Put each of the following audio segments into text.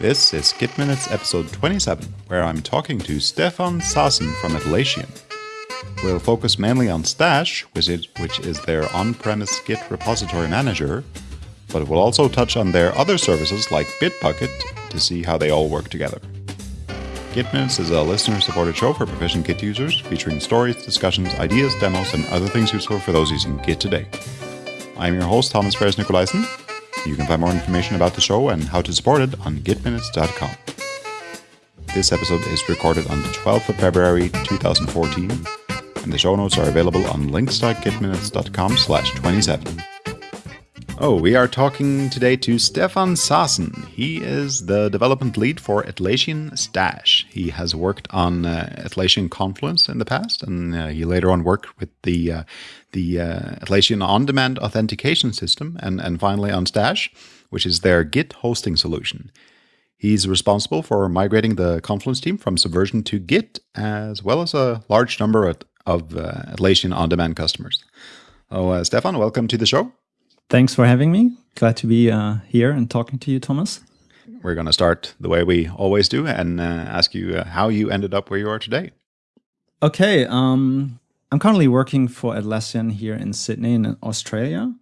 This is Git Minutes episode 27, where I'm talking to Stefan Saasen from Atlassian. We'll focus mainly on Stash, which is, which is their on premise Git repository manager, but we'll also touch on their other services like Bitbucket to see how they all work together. Git Minutes is a listener supported show for proficient Git users, featuring stories, discussions, ideas, demos, and other things useful for those using Git today. I'm your host, Thomas Ferris Nicolaisen, you can find more information about the show and how to support it on gitminutes.com. This episode is recorded on the 12th of February 2014, and the show notes are available on links.gitminutes.com slash 27. Oh, we are talking today to Stefan Saasen. He is the development lead for Atlassian Stash. He has worked on uh, Atlassian Confluence in the past, and uh, he later on worked with the uh, the uh, Atlassian on-demand authentication system, and and finally on Stash, which is their Git hosting solution. He's responsible for migrating the Confluence team from Subversion to Git, as well as a large number of, of uh, Atlassian on-demand customers. Oh, uh, Stefan, welcome to the show. Thanks for having me. Glad to be uh, here and talking to you, Thomas. We're going to start the way we always do and uh, ask you uh, how you ended up where you are today. Okay. Um, I'm currently working for Atlassian here in Sydney in Australia.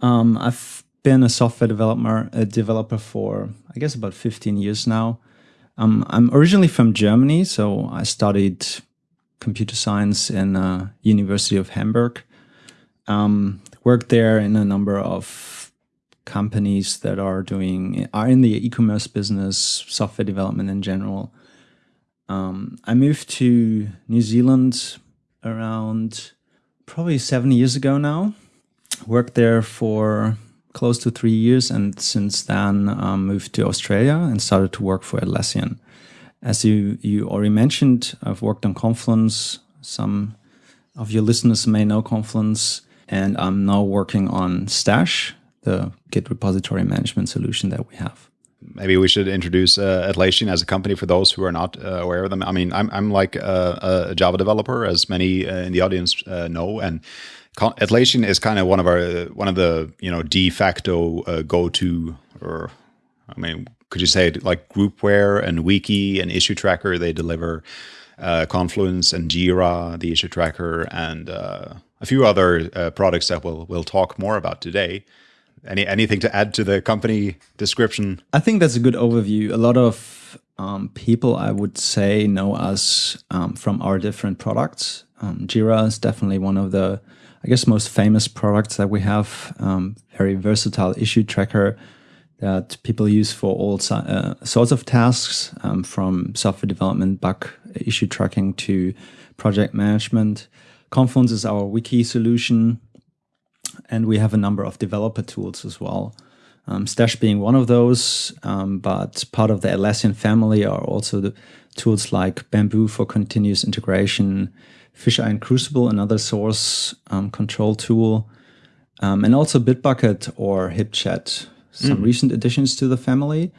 Um, I've been a software developer, a developer for, I guess, about 15 years now. Um, I'm originally from Germany, so I studied computer science in uh, University of Hamburg. Um, worked there in a number of companies that are doing are in the e-commerce business, software development in general. Um, I moved to New Zealand around probably seven years ago now. Worked there for close to three years, and since then um, moved to Australia and started to work for Atlassian. As you you already mentioned, I've worked on Confluence. Some of your listeners may know Confluence and I'm now working on Stash, the Git repository management solution that we have. Maybe we should introduce uh, Atlassian as a company for those who are not uh, aware of them. I mean, I'm, I'm like a, a Java developer, as many uh, in the audience uh, know, and Atlassian is kind of one of our one of the you know de facto uh, go to, or I mean, could you say like groupware and wiki and issue tracker? They deliver uh, Confluence and Jira, the issue tracker, and a few other uh, products that we'll we'll talk more about today. Any anything to add to the company description? I think that's a good overview. A lot of um, people, I would say, know us um, from our different products. Um, Jira is definitely one of the, I guess, most famous products that we have. Um, very versatile issue tracker that people use for all uh, sorts of tasks, um, from software development, bug issue tracking to project management. Confluence is our wiki solution, and we have a number of developer tools as well. Um, Stash being one of those, um, but part of the Atlassian family are also the tools like Bamboo for continuous integration, Fisheye and Crucible, another source um, control tool, um, and also Bitbucket or HipChat, some mm. recent additions to the family,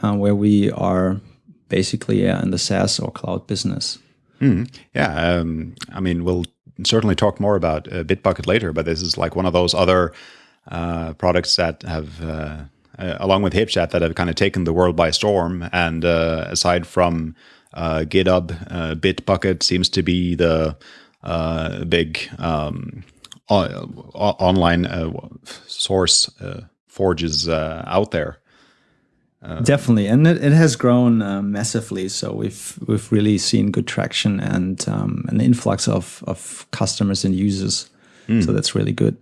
uh, where we are basically uh, in the SaaS or cloud business. Mm. Yeah, um, I mean, we'll certainly talk more about uh, Bitbucket later, but this is like one of those other uh, products that have, uh, uh along with HipChat, that have kind of taken the world by storm. And uh, aside from uh, GitHub, Bitbucket seems to be the big um, online source forges out there. Uh, Definitely, and it, it has grown uh, massively. So we've we've really seen good traction and um, an influx of of customers and users. Mm. So that's really good.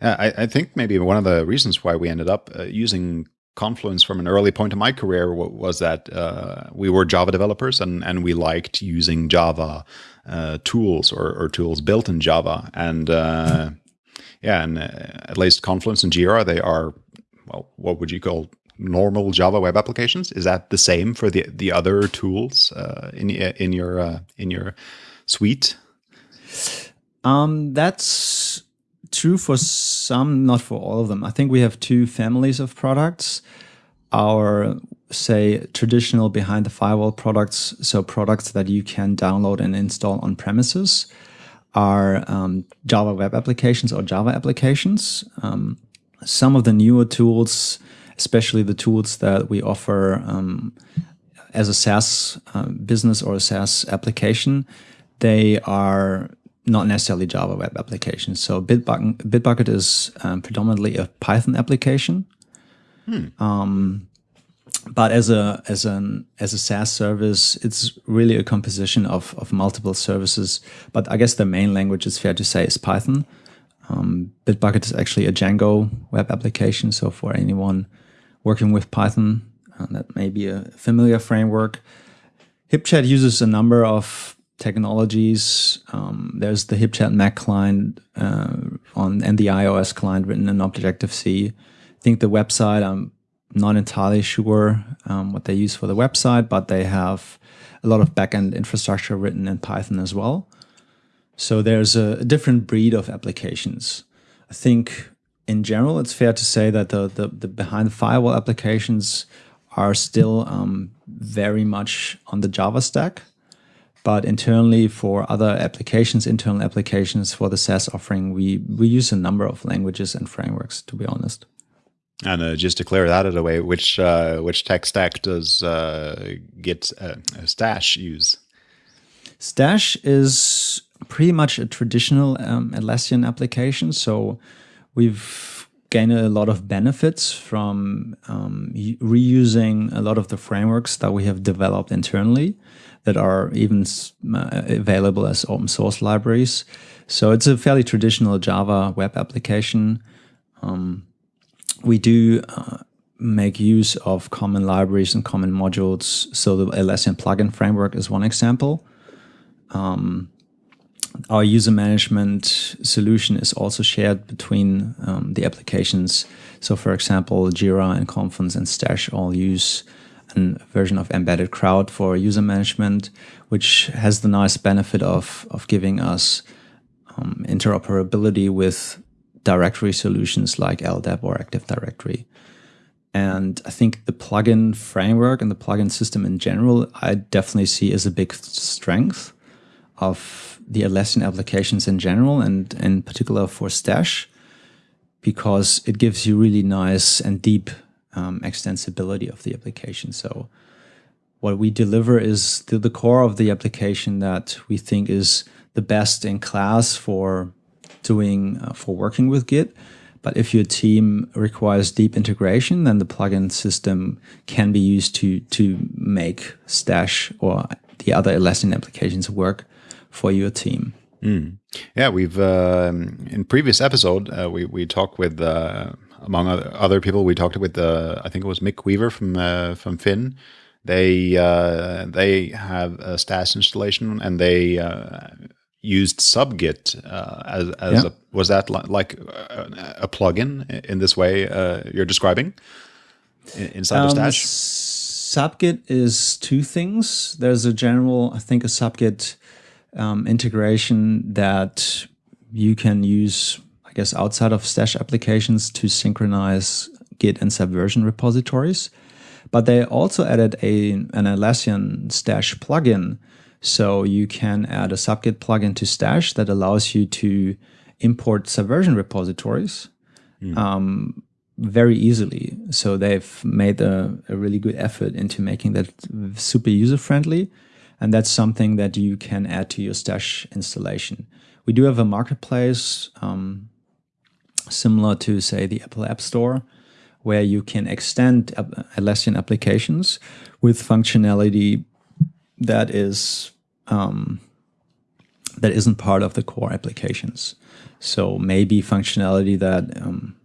Yeah, I, I, think maybe one of the reasons why we ended up uh, using Confluence from an early point in my career was that uh, we were Java developers and and we liked using Java uh, tools or, or, tools built in Java. And uh, yeah, and at least Confluence and Jira, they are well, what would you call normal Java web applications? Is that the same for the the other tools uh, in in your uh, in your suite? Um, that's true for some, not for all of them. I think we have two families of products. Our say traditional behind the firewall products, so products that you can download and install on premises, are um, Java web applications or Java applications. Um, some of the newer tools especially the tools that we offer um, as a SaaS uh, business or a SaaS application, they are not necessarily Java web applications. So Bitbucket, Bitbucket is um, predominantly a Python application. Hmm. Um, but as a as an as a SaaS service, it's really a composition of of multiple services. But I guess the main language is fair to say is Python. Um, Bitbucket is actually a Django web application. So for anyone working with Python, uh, that may be a familiar framework. HipChat uses a number of technologies. Um, there's the HipChat Mac client uh, on and the iOS client written in Objective C. I think the website, I'm not entirely sure um, what they use for the website, but they have a lot of backend infrastructure written in Python as well. So there's a, different breed of applications. I think in general, it's fair to say that the, the, the behind the firewall applications are still um, very much on the Java stack. But internally, for other applications, internal applications for the SaaS offering, we, we use a number of languages and frameworks, to be honest. And uh, just to clear that out of the way, which uh, which tech stack does uh, Git uh, Stash use? Stash is pretty much a traditional um, Atlassian application. So we've gained a lot of benefits from um, reusing a lot of the frameworks that we have developed internally that are even uh, available as open source libraries. So it's a fairly traditional Java web application. Um, we do uh, make use of common libraries and common modules. So the Atlassian plugin framework is one example. Um, our user management solution is also shared between um, the applications. So, for example, Jira and Confluence and Stash all use a version of embedded crowd for user management, which has the nice benefit of, of giving us um, interoperability with directory solutions like LDAP or Active Directory. And I think the plugin framework and the plugin system in general, I definitely see as a big strength of the Atlassian applications in general, and in particular for Stash, because it gives you really nice and deep um, extensibility of the application. So what we deliver is the, the core of the application that we think is the best in class for doing uh, for working with Git. But if your team requires deep integration, then the plugin system can be used to to make Stash or the other Atlassian applications work for your team. Mm. Yeah, we've uh, in previous episode uh, we we talked with uh, among other other people we talked with uh, I think it was Mick Weaver from uh, from Finn. They uh, they have a Stash installation and they used subgit uh, as, as yeah. a, was that li like a, a plugin in this way uh, you're describing inside um, of Stash? Subgit is two things. There's a general, I think, a subgit um, integration that you can use, I guess, outside of Stash applications to synchronize Git and Subversion repositories. But they also added a an Atlassian Stash plugin so you can add a subgit plugin to Stash that allows you to import Subversion repositories mm. um, very easily. So they've made a, a, really good effort into making that super user friendly. And that's something that you can add to your Stash installation. We do have a marketplace um, similar to, say, the Apple App Store, where you can extend Atlassian applications with functionality that is um, that isn't part of the core applications. So maybe functionality that um,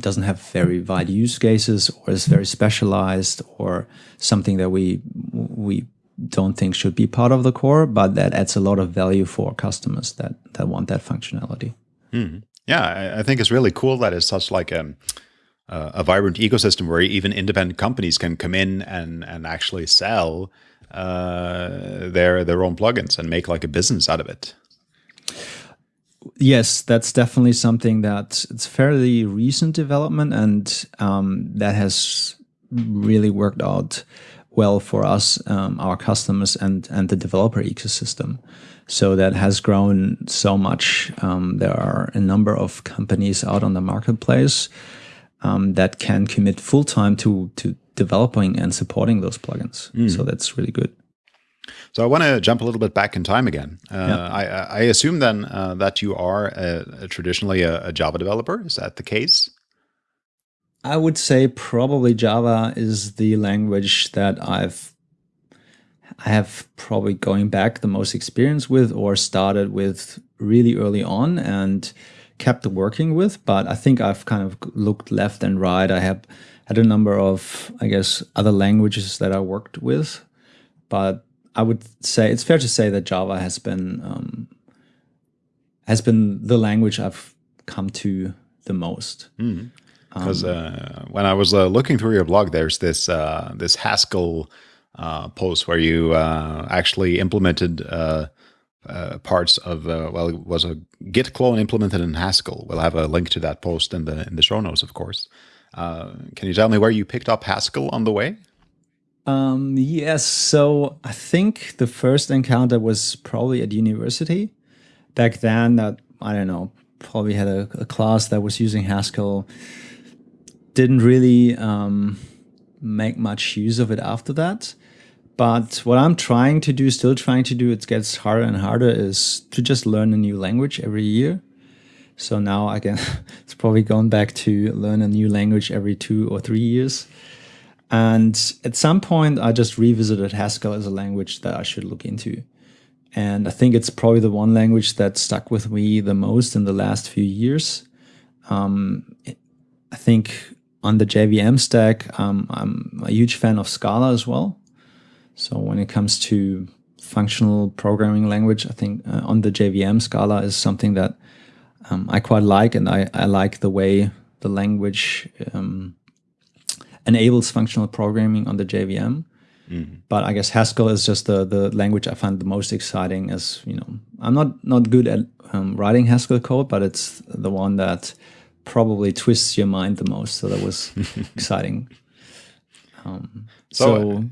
doesn't have very wide use cases or is very specialized or something that we we don't think should be part of the core, but that adds a lot of value for customers that that want that functionality. Mm. Yeah, I think it's really cool that it's such like a um, uh, a vibrant ecosystem where even independent companies can come in and and actually sell uh, their their own plugins and make like a business out of it. Yes, that's definitely something that it's fairly recent development, and um, that has really worked out well for us, um, our customers, and and the developer ecosystem. So that has grown so much. Um, there are a number of companies out on the marketplace um, that can commit full time to to developing and supporting those plugins. So that's really good. So I want to jump a little bit back in time again. Uh, Yeah. I, I assume then uh, that you are a, a traditionally a, a Java developer. Is that the case? I would say probably Java is the language that I've I have probably going back the most experience with or started with really early on and kept working with. But I think I've kind of looked left and right. I have had a number of, I guess, other languages that I worked with. But I would say it's fair to say that Java has been um, has been the language I've come to the most. Because uh, when I was uh, looking through your blog, there's this uh, this Haskell uh, post where you uh, actually implemented uh, uh, parts of uh, well, it was a Git clone implemented in Haskell. We'll have a link to that post in the in the show notes, of course. Uh, can you tell me where you picked up Haskell on the way? Um, yes. So I think the first encounter was probably at university. Back then, that I don't know, probably had a, a class that was using Haskell. Didn't really um, make much use of it after that. But what I'm trying to do, still trying to do, it gets harder and harder, is to just learn a new language every year. So now again, it's probably going back to learn a new language every two or three years. And at some point, I just revisited Haskell as a language that I should look into. And I think it's probably the one language that stuck with me the most in the last few years. Um, I think on the JVM stack, um, I'm a huge fan of Scala as well. So when it comes to functional programming language, I think uh, on the JVM, Scala is something that um, I quite like, and I, I like the way the language um, enables functional programming on the JVM. But I guess Haskell is just the the language I find the most exciting. As you know, I'm not not good at um, writing Haskell code, but it's the one that probably twists your mind the most. So that was exciting. Um, So, so,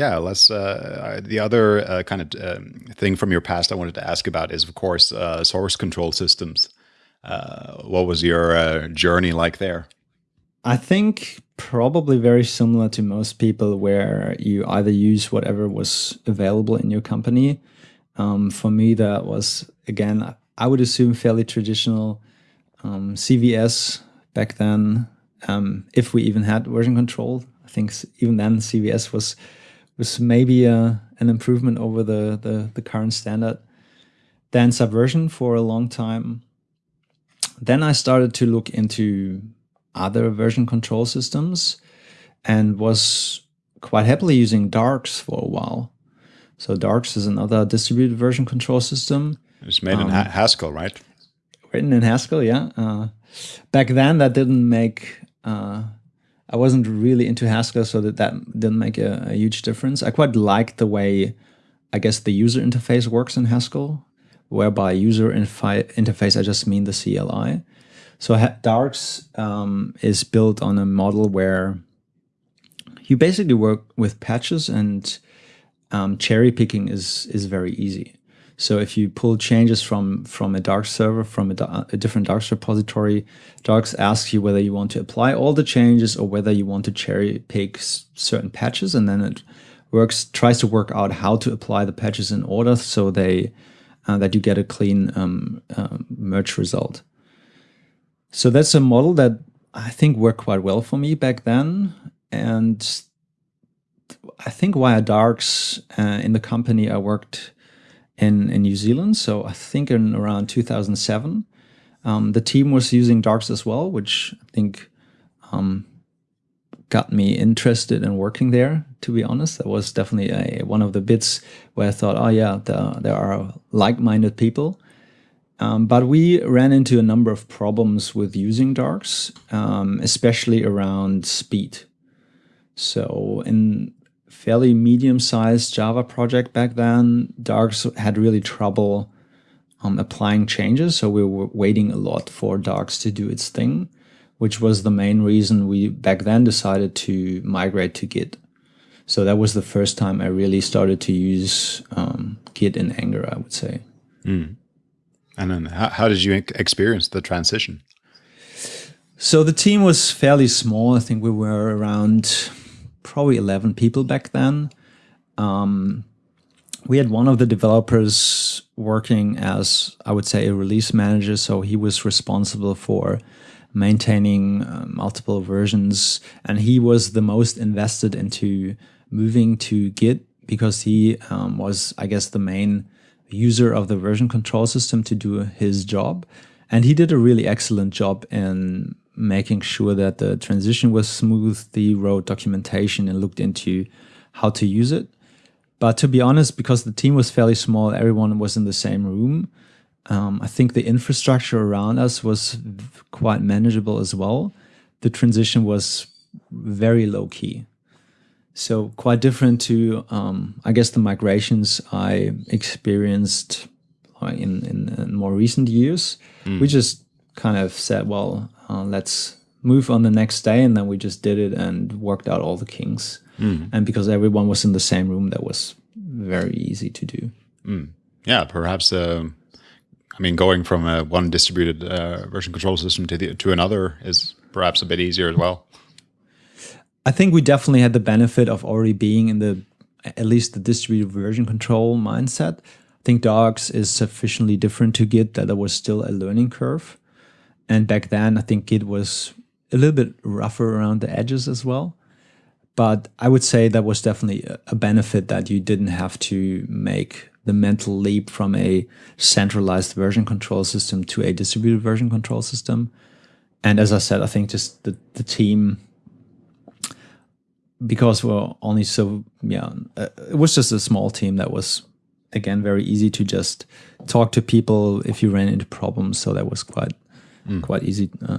Yeah, let's. Uh, the other uh, kind of um, thing from your past I wanted to ask about is, of course, uh, source control systems. Uh, what was your uh, journey like there? I think probably very similar to most people, where you either use whatever was available in your company. Um, for me, that was again, I would assume fairly traditional um, CVS back then. Um, if we even had version control, I think even then CVS was was maybe a, an improvement over the, the the current standard. Then Subversion for a long time. Then I started to look into other version control systems and was quite happily using Darcs for a while. So Darcs is another distributed version control system It's made in Um, ha- Haskell, right? written in Haskell. Yeah. Uh, back then, that didn't make. Uh, I wasn't really into Haskell, so that that didn't make a, a huge difference. I quite liked the way, I guess, the user interface works in Haskell, whereby user interface I just mean the CLI. So Darcs um, is built on a model where you basically work with patches and um, cherry picking is is very easy. So if you pull changes from from a darcs server from a, a different darcs repository, darcs asks you whether you want to apply all the changes or whether you want to cherry pick certain patches, and then it works tries to work out how to apply the patches in order so they uh, that you get a clean um, uh, merge result. So that's a model that I think worked quite well for me back then, and I think via Darcs uh, in the company I worked in in New Zealand. So I think in around 2007, um, the team was using Darcs as well, which I think um, got me interested in working there. To be honest, that was definitely a, one of the bits where I thought, oh yeah, there, there are like-minded people. Um, but we ran into a number of problems with using Darcs, um, especially around speed. So in fairly medium-sized Java project back then, Darcs had really trouble um, applying changes. So we were waiting a lot for Darcs to do its thing, which was the main reason we back then decided to migrate to Git. So that was the first time I really started to use um, Git in anger, I would say. And then how, how did you experience the transition? So the team was fairly small. I think we were around probably 11 people back then. Um, we had one of the developers working as, I would say, a release manager. So he was responsible for maintaining uh, multiple versions. And he was the most invested into moving to Git because he um, was, I guess, the main user of the version control system to do his job. And he did a really excellent job in making sure that the transition was smooth. He wrote documentation and looked into how to use it. But to be honest, because the team was fairly small, everyone was in the same room. Um, I think the infrastructure around us was quite manageable as well. The transition was very low key. So quite different to, um, I guess, the migrations I experienced uh, in, in, in more recent years. Mm. We just kind of said, well, uh, let's move on the next day. And then we just did it and worked out all the kinks. Mm. And because everyone was in the same room, that was very easy to do. Mm. Yeah, perhaps. Uh, I mean, going from a one distributed uh, version control system to the, to another is perhaps a bit easier as well. I think we definitely had the benefit of already being in the at least the distributed version control mindset. I think Darcs is sufficiently different to Git that there was still a learning curve. And back then, I think Git was a little bit rougher around the edges as well. But I would say that was definitely a benefit that you didn't have to make the mental leap from a centralized version control system to a distributed version control system. And as I said, I think just the, the team, because we're only so, yeah, uh, it was just a small team that was, again, very easy to just talk to people if you ran into problems. So that was quite mm. quite easy. Uh,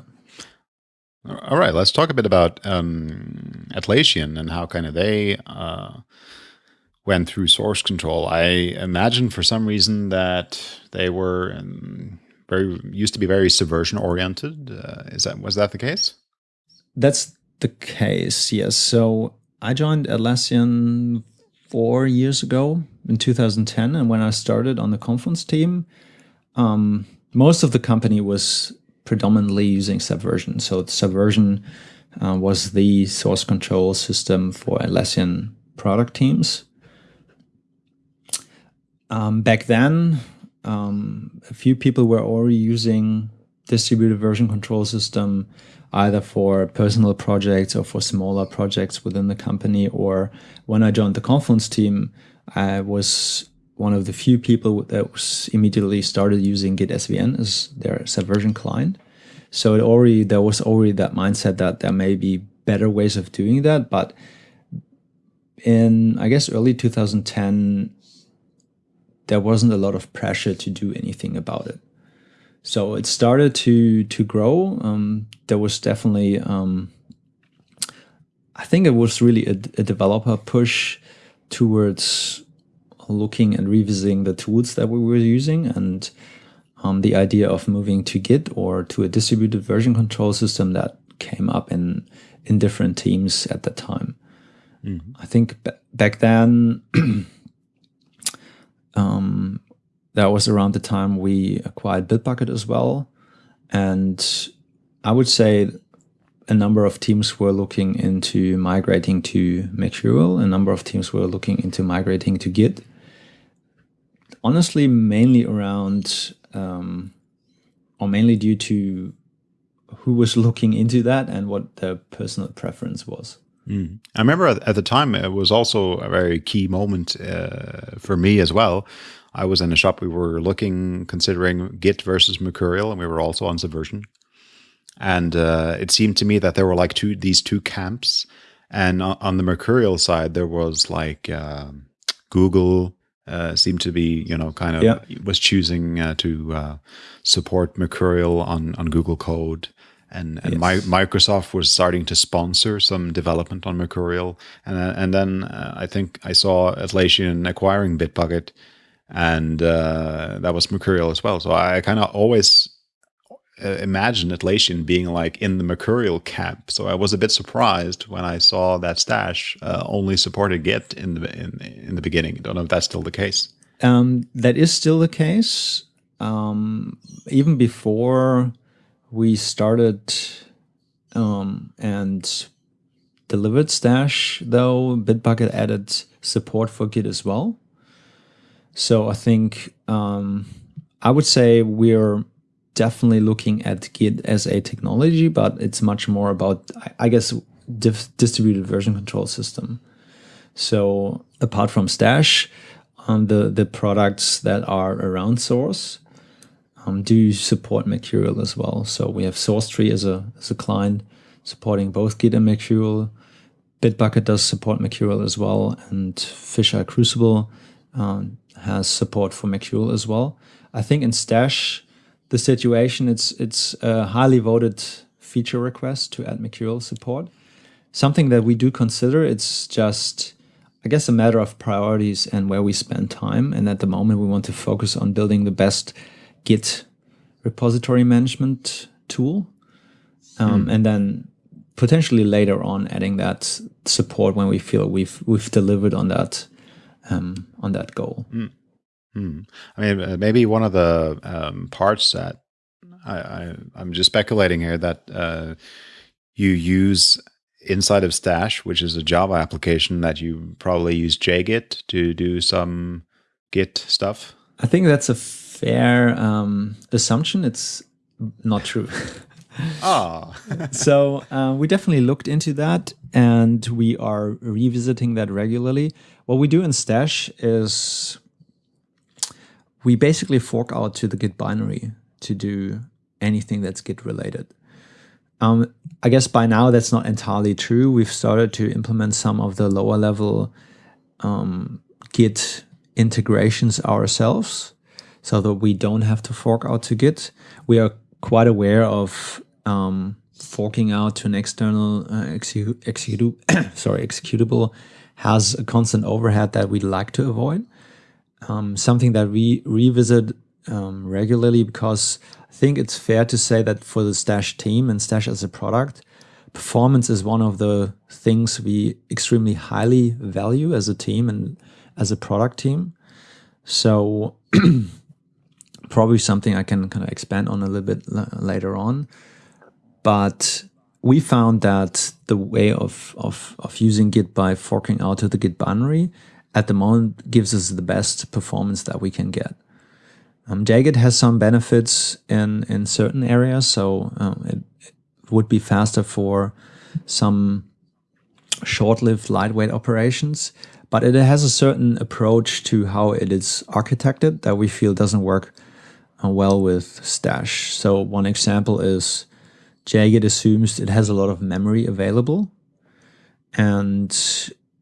all right, let's talk a bit about um, Atlassian and how kind of they uh, went through source control. I imagine for some reason that they were um, very used to be very subversion oriented. Uh, is that was that the case? That's the case. Yes. So I joined Atlassian four years ago in 2010, and when I started on the Confluence team, um, most of the company was predominantly using Subversion. So Subversion uh, was the source control system for Atlassian product teams. Um, back then, um, a few people were already using distributed version control system either for personal projects or for smaller projects within the company. Or when I joined the Confluence team, I was one of the few people that was immediately started using Git SVN as their Subversion client. So it already there was already that mindset that there may be better ways of doing that. But in I guess early 2010, there wasn't a lot of pressure to do anything about it. So it started to to grow. Um, there was definitely um, I think it was really a, a developer push towards looking and revisiting the tools that we were using and um, the idea of moving to Git or to a distributed version control system that came up in in different teams at the time. Mm-hmm. I think back then, um, that was around the time we acquired Bitbucket as well, and I would say a number of teams were looking into migrating to Mercurial. A number of teams were looking into migrating to Git honestly mainly around um, or mainly due to who was looking into that and what their personal preference was. Mm. I remember at, the time it was also a very key moment uh, for me as well. I was in a shop. We were looking, considering Git versus Mercurial, and we were also on Subversion. And uh, it seemed to me that there were like two these two camps. And on the Mercurial side, there was like uh, Google, uh, seemed to be, you know, kind of yeah. was choosing uh, to uh, support Mercurial on on Google Code, and and yes. my, Microsoft was starting to sponsor some development on Mercurial, and uh, and then uh, I think I saw Atlassian acquiring Bitbucket, and uh, that was Mercurial as well. So I kind of always uh, imagine Atlassian being like in the Mercurial camp. So I was a bit surprised when I saw that Stash uh, only supported Git in the in, in the beginning. I don't know if that's still the case. Um, that is still the case. Um, even before we started um, and delivered Stash, though Bitbucket added support for Git as well. So I think um, I would say we're definitely looking at Git as a technology, but it's much more about, I guess, distributed version control system. So apart from Stash, um, the the products that are around Source um, do support Mercurial as well. So we have SourceTree as a as a client supporting both Git and Mercurial. Bitbucket does support Mercurial as well, and Fisheye Crucible um, has support for Mercurial as well. I think in Stash, the situation it's it's a highly voted feature request to add Mercurial support. Something that we do consider. It's just I guess a matter of priorities and where we spend time. And at the moment, we want to focus on building the best Git repository management tool, um, mm. and then potentially later on adding that support when we feel we've we've delivered on that um, on that goal. Mm. Mm. I mean, uh, maybe one of the um, parts that I, I am just speculating here that uh, you use inside of Stash, which is a Java application that you probably use JGit to do some Git stuff. I think that's a fair um, assumption. It's not true. Ah. so uh, we definitely looked into that and we are revisiting that regularly. What we do in Stash is we basically fork out to the Git binary to do anything that's Git related. Um, I guess by now that's not entirely true. We've started to implement some of the lower level um, Git integrations ourselves so that we don't have to fork out to Git. We are quite aware of um, forking out to an external uh, execu execu sorry, executable has a constant overhead that we'd like to avoid. Um, something that we revisit um, regularly because I think it's fair to say that for the Stash team and Stash as a product, performance is one of the things we extremely highly value as a team and as a product team. So probably something I can kind of expand on a little bit later on. But we found that the way of, of, of using Git by forking out to the Git binary at the moment gives us the best performance that we can get. Um, JGit has some benefits in, in certain areas, so um, it, it, would be faster for some short-lived lightweight operations, but it has a certain approach to how it is architected that we feel doesn't work uh, well with Stash. So one example is JGit assumes it has a lot of memory available, and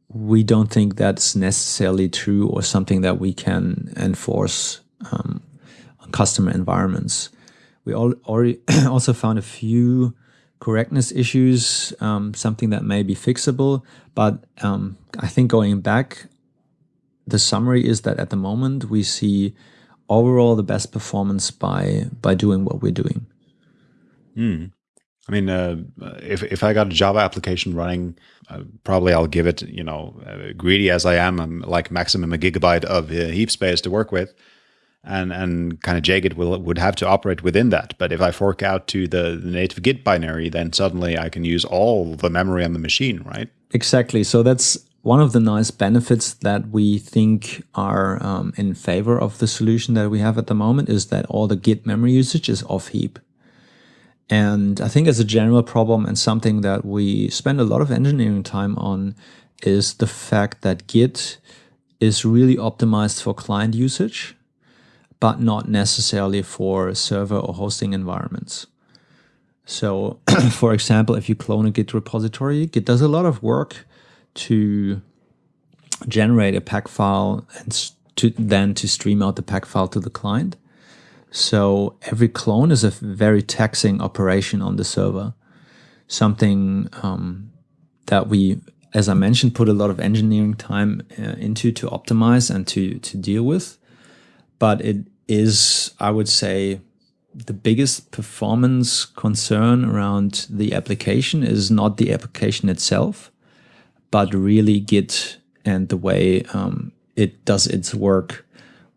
we don't think that's necessarily true or something that we can enforce um, on customer environments. We all, also found a few correctness issues, um, something that may be fixable. But um, I think going back, the summary is that at the moment we see overall the best performance by by doing what we're doing. Mm. I mean, uh, if if I got a Java application running, uh, probably I'll give it, you know, uh, greedy as I am, I'm like maximum a gigabyte of uh, heap space to work with, and and kind of JGit will would have to operate within that. But if I fork out to the, the native Git binary, then suddenly I can use all the memory on the machine, right? Exactly. So that's one of the nice benefits that we think are um, in favor of the solution that we have at the moment is that all the Git memory usage is off heap. And I think as a general problem and something that we spend a lot of engineering time on is the fact that Git is really optimized for client usage, but not necessarily for server or hosting environments. So for example, if you clone a Git repository, Git does a lot of work to generate a pack file and to then to stream out the pack file to the client. So every clone is a very taxing operation on the server. Something um, that we, as I mentioned, put a lot of engineering time uh, into to optimize and to to deal with. But it is, I would say, the biggest performance concern around the application is not the application itself, but really Git and the way um, it does its work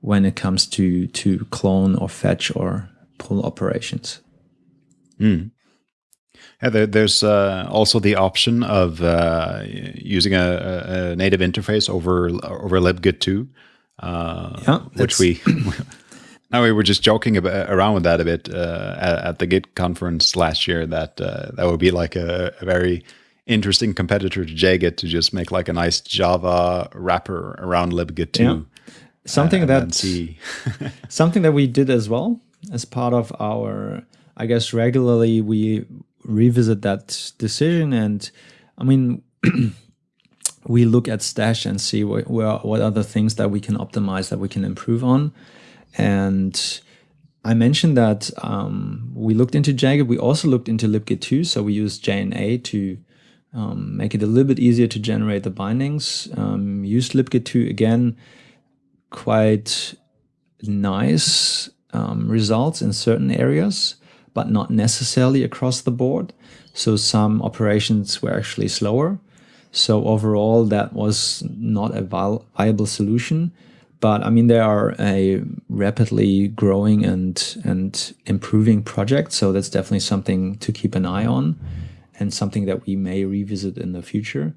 when it comes to to clone or fetch or pull operations. Mm. Yeah, there, there's uh, also the option of uh, using a, a, native interface over over libgit 2, uh, yeah, which we now we were just joking about, around with that a bit uh, at, at, the Git conference last year. That uh, that would be like a, a, very interesting competitor to JGit to just make like a nice Java wrapper around libgit 2. Yeah. Something that something that we did as well as part of our I guess regularly we revisit that decision and i mean we look at stash and see what, what are the things that we can optimize that we can improve on. And i mentioned that um, we looked into JGit. We also looked into libgit 2 so we used jna to um, make it a little bit easier to generate the bindings. Um, used libgit 2 again quite nice um, results in certain areas but not necessarily across the board. So some operations were actually slower. So overall, that was not a viable solution. But I mean, they are a rapidly growing and and improving project. So that's definitely something to keep an eye on, and something that we may revisit in the future.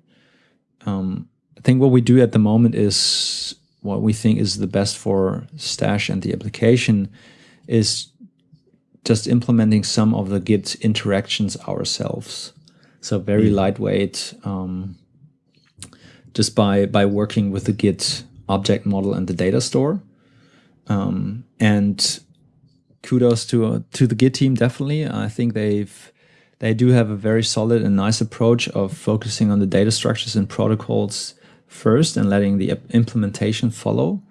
Um, I think what we do at the moment is what we think is the best for Stash and the application is just implementing some of the Git interactions ourselves. So very mm. lightweight, um, just by by working with the Git object model and the data store. Um, and kudos to uh, to the Git team. Definitely, I think they've they do have a very solid and nice approach of focusing on the data structures and protocols first and letting the implementation follow,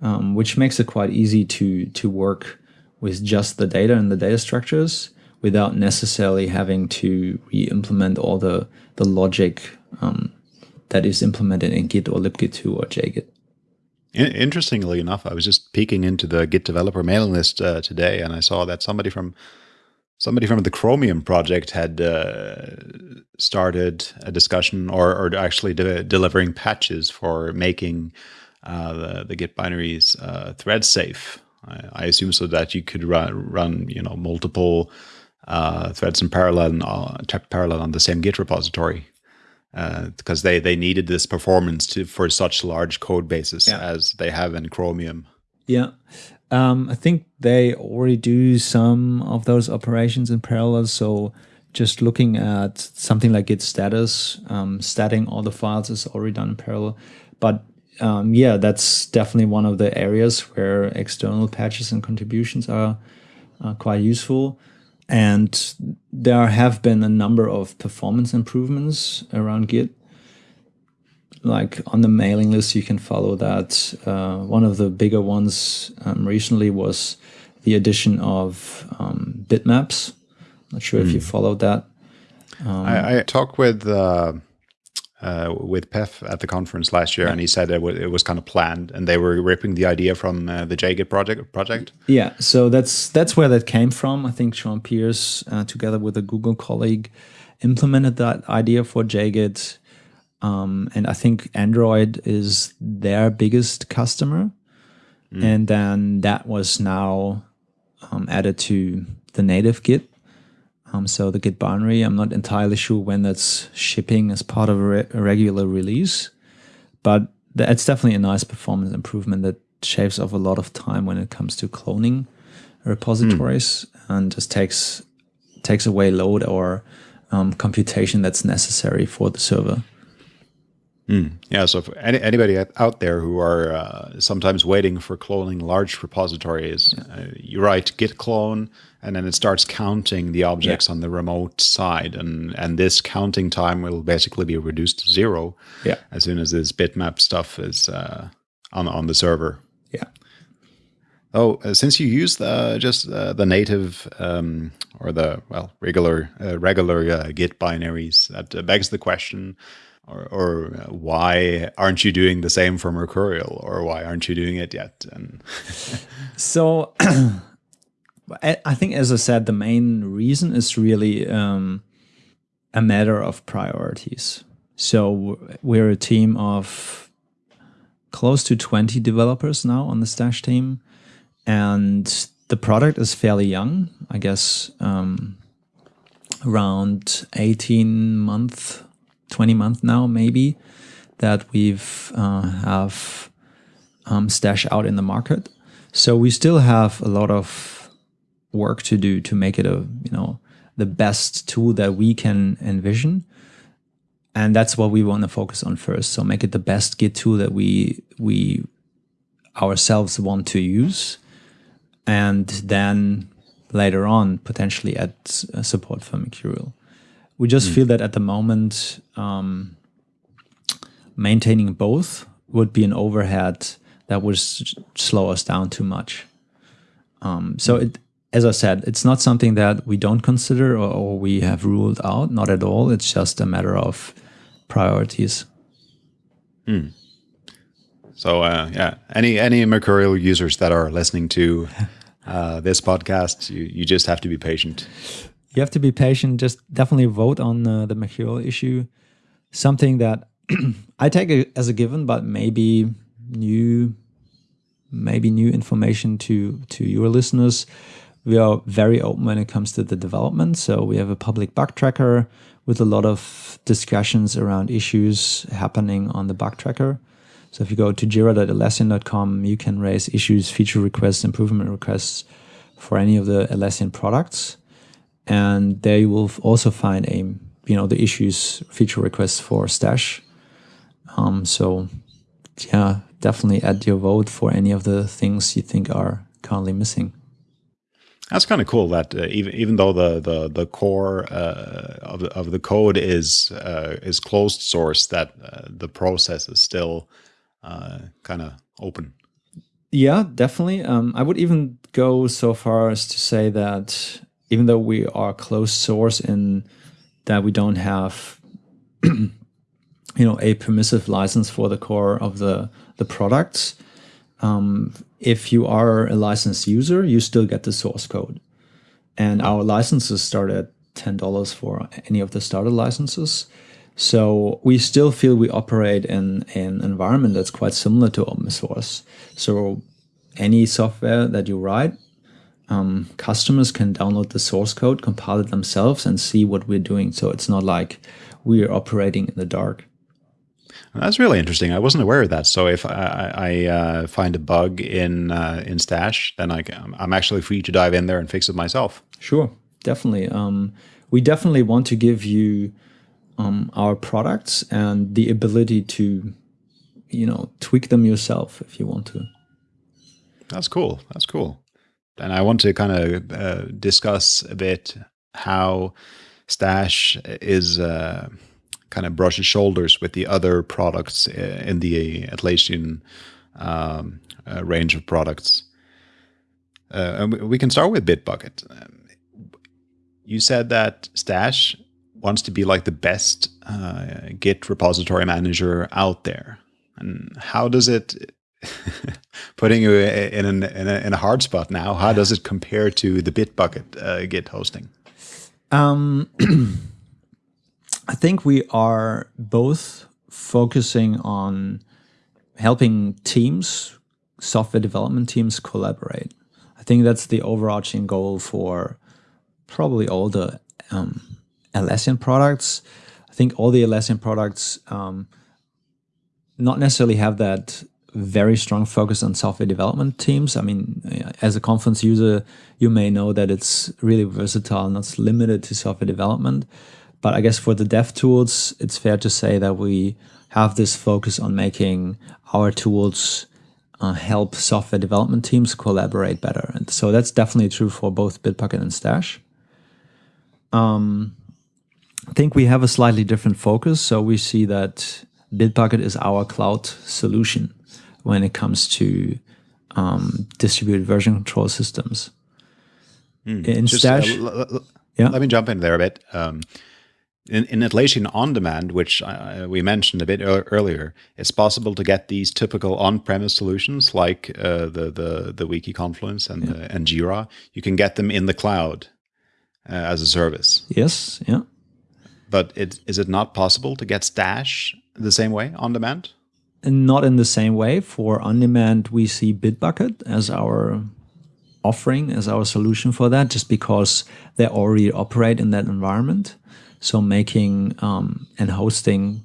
um, which makes it quite easy to to work with just the data and the data structures without necessarily having to re-implement all the, the logic um, that is implemented in Git or libgit2 or JGit. Interestingly enough, I was just peeking into the Git developer mailing list uh, today, and I saw that somebody from somebody from the Chromium project had uh, started a discussion, or, or actually de delivering patches for making uh, the, the Git binaries uh, thread safe. I, I, assume so that you could run, run you know, multiple uh, threads in parallel, uh, parallel on the same Git repository because uh, they they needed this performance to for such large code bases yeah. as they have in Chromium. Yeah. Um, I think they already do some of those operations in parallel. So just looking at something like Git status, um, statting all the files is already done in parallel. But um, yeah, that's definitely one of the areas where external patches and contributions are, are quite useful. And there have been a number of performance improvements around Git. Like on the mailing list, you can follow that. Uh, one of the bigger ones um, recently was the addition of um, bitmaps. Not sure mm. if you hmm. followed that. Um, I, I talked with uh, uh, with Peff at the conference last year, yeah. and he said it, it, was kind of planned, and they were ripping the idea from uh, the JGit project. Project. Yeah, so that's that's where that came from. I think Shawn Pearce, uh, together with a Google colleague, implemented that idea for JGit, um, and I think Android is their biggest customer, mm. and then that was now um, added to the native Git um, so the Git binary, I'm not entirely sure when that's shipping as part of a, re a regular release, but it's definitely a nice performance improvement that shaves off a lot of time when it comes to cloning repositories mm. and just takes takes away load or um, computation that's necessary for the server. Mm. Yeah, so for any, anybody out there who are uh, sometimes waiting for cloning large repositories, yeah. uh, you write git clone, and then it starts counting the objects yeah. on the remote side, and and this counting time will basically be reduced to zero yeah. as soon as this bitmap stuff is uh, on on the server. Yeah. Oh, uh, since you use the just uh, the native um, or the well regular uh, regular Git binaries, that begs the question or, or why aren't you doing the same for Mercurial, or why aren't you doing it yet? And so, I think, as I said, the main reason is really um, a matter of priorities. So we're a team of close to 20 developers now on the Stash team, and the product is fairly young. I guess um, around 18 month, 20 month now, maybe, that we've uh, have um, stash out in the market. So we still have a lot of work to do to make it a, you know, the best tool that we can envision. And that's what we want to focus on first. So make it the best Git tool that we we ourselves want to use. And then later on potentially add uh, support for Mercurial. We just mm. feel that at the moment, um, maintaining both would be an overhead that would slow us down too much. Um, so it, as I said, it's not something that we don't consider or, or, we have ruled out. Not at all. It's just a matter of priorities. Mm. So uh, yeah, any any Mercurial users that are listening to uh, this podcast, you, you just have to be patient. You have to be patient. Just definitely vote on uh, the Mercurial issue. Something that I take as a given, but maybe new, maybe new information to to your listeners. We are very open when it comes to the development. So we have a public bug tracker with a lot of discussions around issues happening on the bug tracker. So if you go to jira.atlassian.com, you can raise issues, feature requests, improvement requests for any of the Atlassian products. And there you will also find a, you know, the issues, feature requests for Stash. Um, so yeah, definitely add your vote for any of the things you think are currently missing. That's kind of cool. That uh, even even though the the the core uh, of the, of the code is uh, is closed source, that uh, the process is still uh, kind of open. Yeah, definitely. Um, I would even go so far as to say that even though we are closed source in that we don't have, you know, a permissive license for the core of the the products. Um, if you are a licensed user, you still get the source code, and our licenses start at ten dollars for any of the starter licenses. So we still feel we operate in, in an environment that's quite similar to open source. So any software that you write, um, customers can download the source code, compile it themselves, and see what we're doing. So it's not like we're operating in the dark. That's really interesting. I wasn't aware of that. So if I, I uh, find a bug in uh, in Stash, then I can, I'm actually free to dive in there and fix it myself. Sure, definitely. Um, we definitely want to give you um, our products and the ability to, you know, tweak them yourself if you want to. That's cool. That's cool. And I want to kind of uh, discuss a bit how Stash is uh, kind of brushes shoulders with the other products uh, in the Atlassian um, uh, range of products. Uh, and we can start with Bitbucket. Um, you said that Stash wants to be like the best uh, Git repository manager out there. And how does it, putting you in, an, in, a, in, a, hard spot now, how does it compare to the Bitbucket uh, Git hosting? Um, I think we are both focusing on helping teams, software development teams collaborate. I think that's the overarching goal for probably all the um, products. I think all the Atlassian products um, not necessarily have that very strong focus on software development teams. I mean, as a Confluence user, you may know that it's really versatile, not limited to software development. But I guess for the dev tools, it's fair to say that we have this focus on making our tools uh, help software development teams collaborate better. And so that's definitely true for both Bitbucket and Stash. Um, I think we have a slightly different focus. So we see that Bitbucket is our cloud solution when it comes to um, distributed version control systems. Mm. In Just, uh, Stash, uh, yeah. let me jump in there a bit. Um, in, in Atlassian On Demand, which uh, we mentioned a bit earlier, it's possible to get these typical on-premise solutions like uh, the the the Wiki Confluence and yeah. and Jira. You can get them in the cloud uh, as a service. Yes. Yeah. But it, is it not possible to get Stash the same way on demand? Not in the same way. For on demand, we see Bitbucket as our offering as our solution for that, just because they already operate in that environment. So making um, and hosting,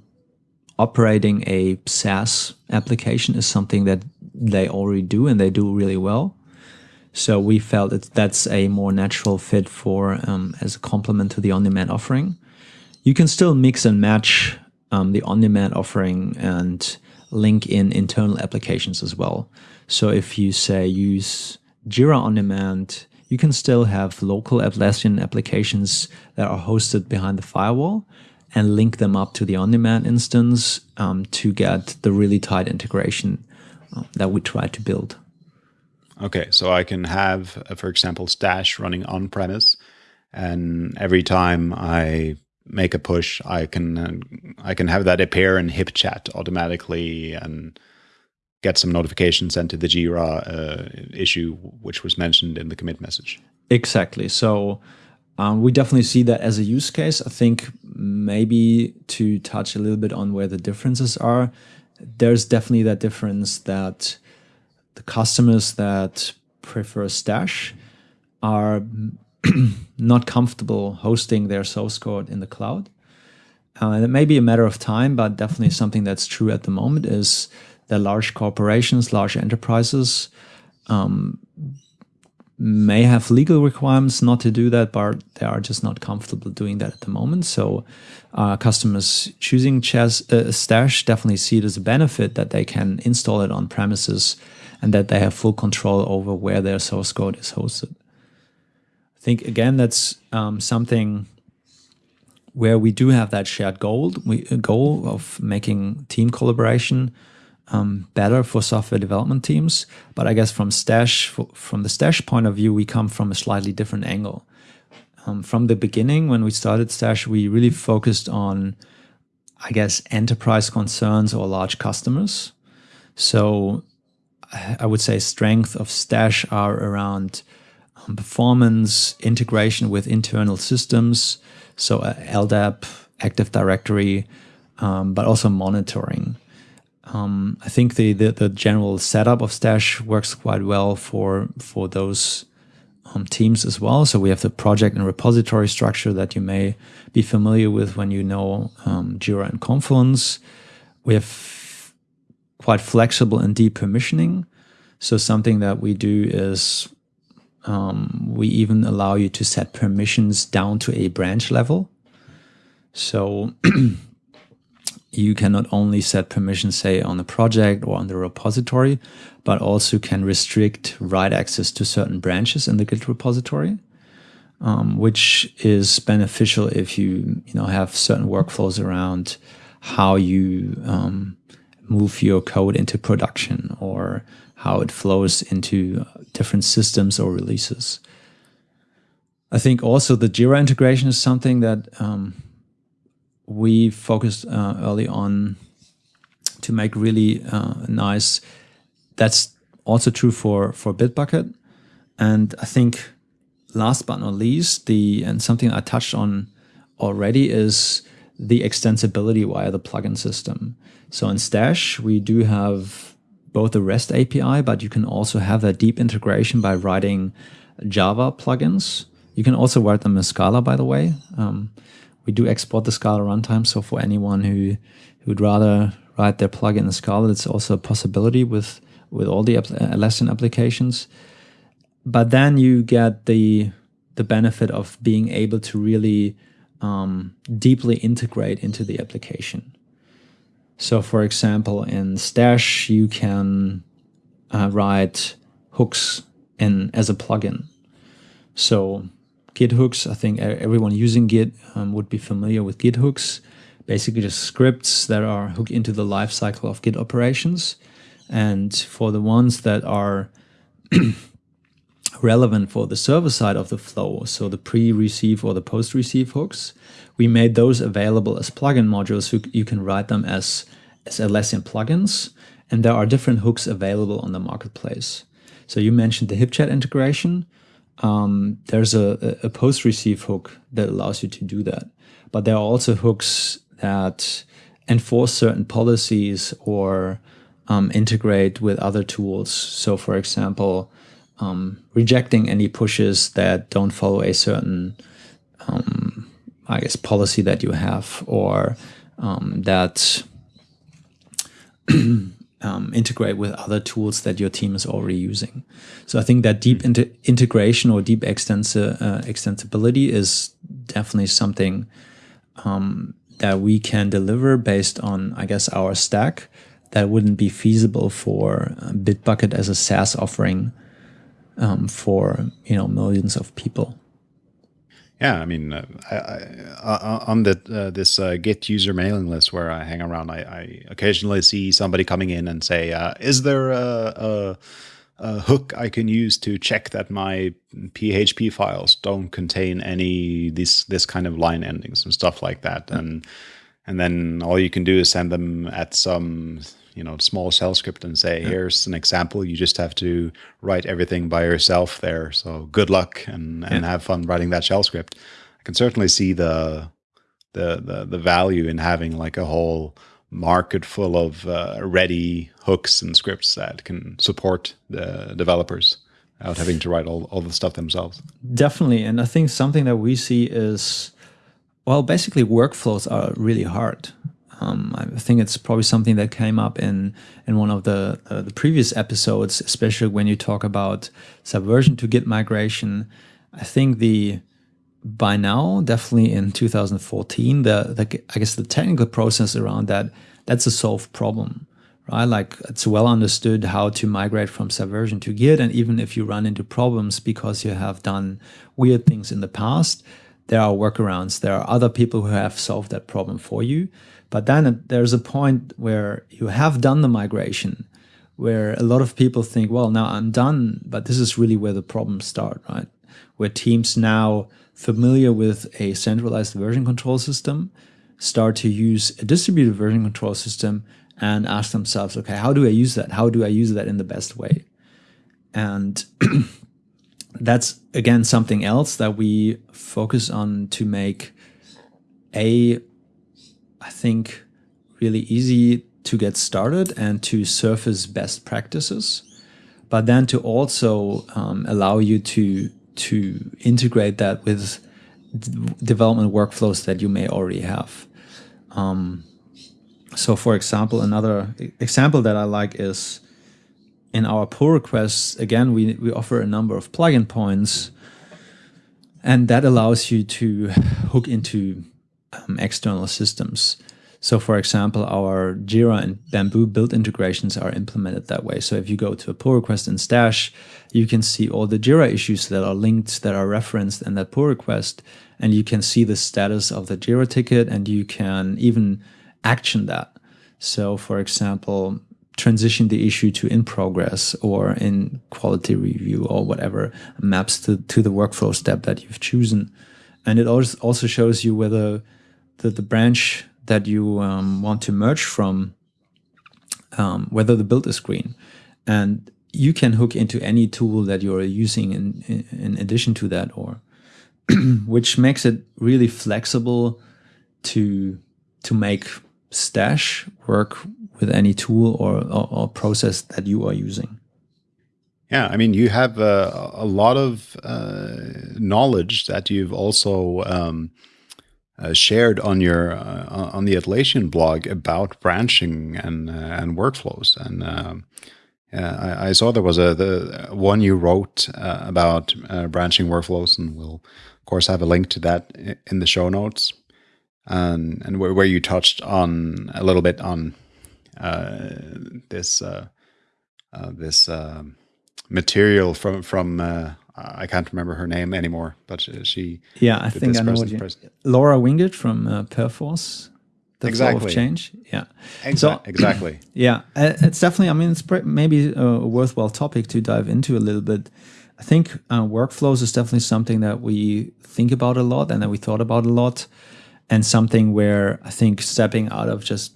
operating a SaaS application is something that they already do and they do really well. So we felt that that's a more natural fit for um, as a complement to the on-demand offering. You can still mix and match um, the on-demand offering and link in internal applications as well. So if you say use Jira on demand, you can still have local Atlassian applications that are hosted behind the firewall and link them up to the on-demand instance um, to get the really tight integration uh, that we try to build. Okay, so I can have, uh, for example, Stash running on premise, and every time I make a push, I can uh, I can have that appear in HipChat automatically and get some notifications sent to the Jira uh, issue, which was mentioned in the commit message. Exactly. So um, we definitely see that as a use case. I think maybe to touch a little bit on where the differences are, there's definitely that difference that the customers that prefer Stash are not comfortable hosting their source code in the cloud. Uh, and it may be a matter of time, but definitely something that's true at the moment is that large corporations, large enterprises um, may have legal requirements not to do that, but they are just not comfortable doing that at the moment. So uh, customers choosing uh, Stash definitely see it as a benefit that they can install it on premises and that they have full control over where their source code is hosted think again that's um, something where we do have that shared goal we goal of making team collaboration um, better for software development teams. But i guess from stash from the stash point of view we come from a slightly different angle. Um, from the beginning when we started stash we really focused on i guess enterprise concerns or large customers. So i would say strength of stash are around performance, integration with internal systems, so uh, LDAP, Active Directory, um, but also monitoring. Um, I think the, the, the general setup of Stash works quite well for for those um, teams as well. So we have the project and repository structure that you may be familiar with when you know um, Jira and Confluence. We have quite flexible and deep permissioning. So something that we do is um, we even allow you to set permissions down to a branch level. So you can not only set permissions, say, on the project or on the repository, but also can restrict write access to certain branches in the Git repository, um, which is beneficial if you you know have certain workflows around how you um, move your code into production or how it flows into different systems or releases. I think also the Jira integration is something that um, we focused uh, early on to make really uh, nice. That's also true for for Bitbucket, and I think last but not least, the and something I touched on already is the extensibility via the plugin system. So in Stash, we do have both the REST API, but you can also have that deep integration by writing Java plugins. You can also write them in Scala, by the way. Um, we do export the Scala runtime, so for anyone who who'd rather write their plugin in Scala, it's also a possibility with with all the Atlassian applications. But then you get the the benefit of being able to really um, deeply integrate into the application. So, for example, in Stash, you can uh, write hooks in as a plugin. So, Git hooks, I think everyone using Git um, would be familiar with Git hooks. Basically, just scripts that are hooked into the lifecycle of Git operations. And for the ones that are relevant for the server side of the flow, so the pre-receive or the post-receive hooks, we made those available as plugin modules so you can write them as, as Atlassian plugins. And there are different hooks available on the marketplace. So you mentioned the HipChat integration. Um, there's a, a post-receive hook that allows you to do that. But there are also hooks that enforce certain policies or um, integrate with other tools. So for example, um, rejecting any pushes that don't follow a certain, um, I guess, policy that you have or um, that um, integrate with other tools that your team is already using. So I think that deep inter integration or deep extensi uh, extensibility is definitely something um, that we can deliver based on, I guess, our stack that wouldn't be feasible for uh, Bitbucket as a SaaS offering um, for you know millions of people. Yeah, I mean, uh, I, I, uh, on the uh, this uh, Git user mailing list where I hang around, I, I occasionally see somebody coming in and say, uh, "Is there a, a, a, hook I can use to check that my PHP files don't contain any this this kind of line endings and stuff like that?" And and then all you can do is send them at some you know small shell script and say, "Here's an example. You just have to write everything by yourself there. So good luck and and yeah. have fun writing that shell script." I can certainly see the the the, the value in having like a whole market full of uh, ready hooks and scripts that can support the developers without having to write all, all the stuff themselves. Definitely. And I think something that we see is, well, basically workflows are really hard. Um, I think it's probably something that came up in in one of the uh, the previous episodes, especially when you talk about subversion to Git migration. I think the by now, definitely in 2014, the, the I guess the technical process around that that's a solved problem, right? Like it's well understood how to migrate from subversion to Git, and even if you run into problems because you have done weird things in the past, there are workarounds. There are other people who have solved that problem for you. But then there's a point where you have done the migration, where a lot of people think, well, now I'm done, but this is really where the problems start, right? Where teams now familiar with a centralized version control system start to use a distributed version control system and ask themselves, okay, how do I use that? How do I use that in the best way? And that's again something else that we focus on to make a I think, really easy to get started and to surface best practices, but then to also um, allow you to to integrate that with development workflows that you may already have. Um, so, for example, another example that I like is in our pull requests. Again, we we offer a number of plugin points, and that allows you to hook into um, external systems. So for example, our Jira and Bamboo build integrations are implemented that way. So if you go to a pull request in Stash, you can see all the Jira issues that are linked, that are referenced in that pull request, and you can see the status of the Jira ticket, and you can even action that. So for example, transition the issue to in progress or in quality review or whatever maps to, to the workflow step that you've chosen. And it also shows you whether the, the branch that you um, want to merge from, um, whether the build is green. And you can hook into any tool that you're using in, in, addition to that, or which makes it really flexible to to make stash work with any tool or, or, or process that you are using. Yeah, I mean, you have uh, a lot of uh, knowledge that you've also um, shared on your uh, on the Atlassian blog about branching and uh, and workflows. And um, I, I, saw there was a the one you wrote uh, about uh, branching workflows, and we'll of course have a link to that in the show notes. And and where, where you touched on a little bit on uh, this this um, material from from I can't remember her name anymore, but she. Yeah, I think I know what you. Laura Wingerd from uh, Perforce. The exactly. Flow of change. Yeah. Exa so, exactly. Yeah, uh, it's definitely. I mean, it's maybe a worthwhile topic to dive into a little bit. I think uh, workflows is definitely something that we think about a lot and that we thought about a lot, and something where I think stepping out of just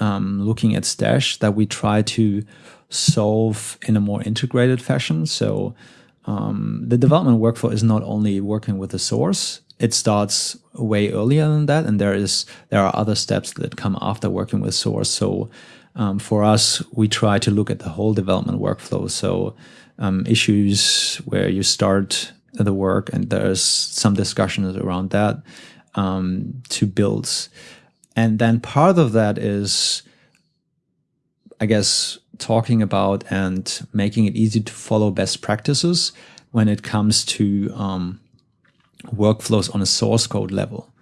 um, looking at Stash that we try to solve in a more integrated fashion. So um, the development workflow is not only working with the source, it starts way earlier than that, and there is there are other steps that come after working with source. So um, for us, we try to look at the whole development workflow. So um, issues where you start the work and there's some discussions around that um, to builds. And then part of that is, I guess, talking about and making it easy to follow best practices when it comes to um, workflows on a source code level.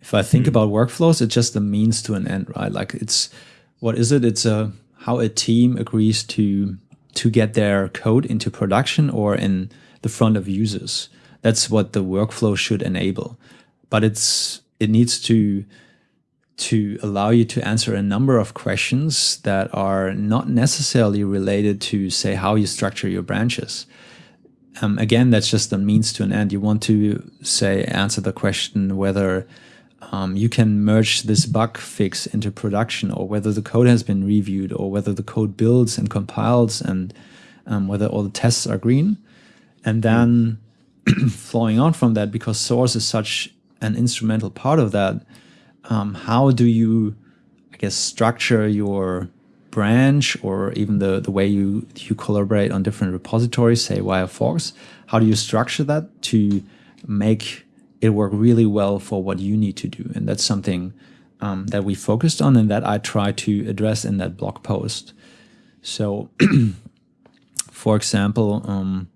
If I think mm. about workflows, it's just a means to an end, right? Like it's what is it? It's a how a team agrees to to get their code into production or in the front of users. That's what the workflow should enable. But it's it needs to to allow you to answer a number of questions that are not necessarily related to say how you structure your branches. Um, again, that's just a means to an end. You want to say answer the question whether um, you can merge this bug fix into production or whether the code has been reviewed or whether the code builds and compiles and um, whether all the tests are green. And then flowing on from that, because source is such an instrumental part of that, um, how do you, I guess, structure your branch or even the, the way you, you collaborate on different repositories, say via forks? How do you structure that to make it work really well for what you need to do? And that's something um, that we focused on and that I try to address in that blog post. So, for example, um,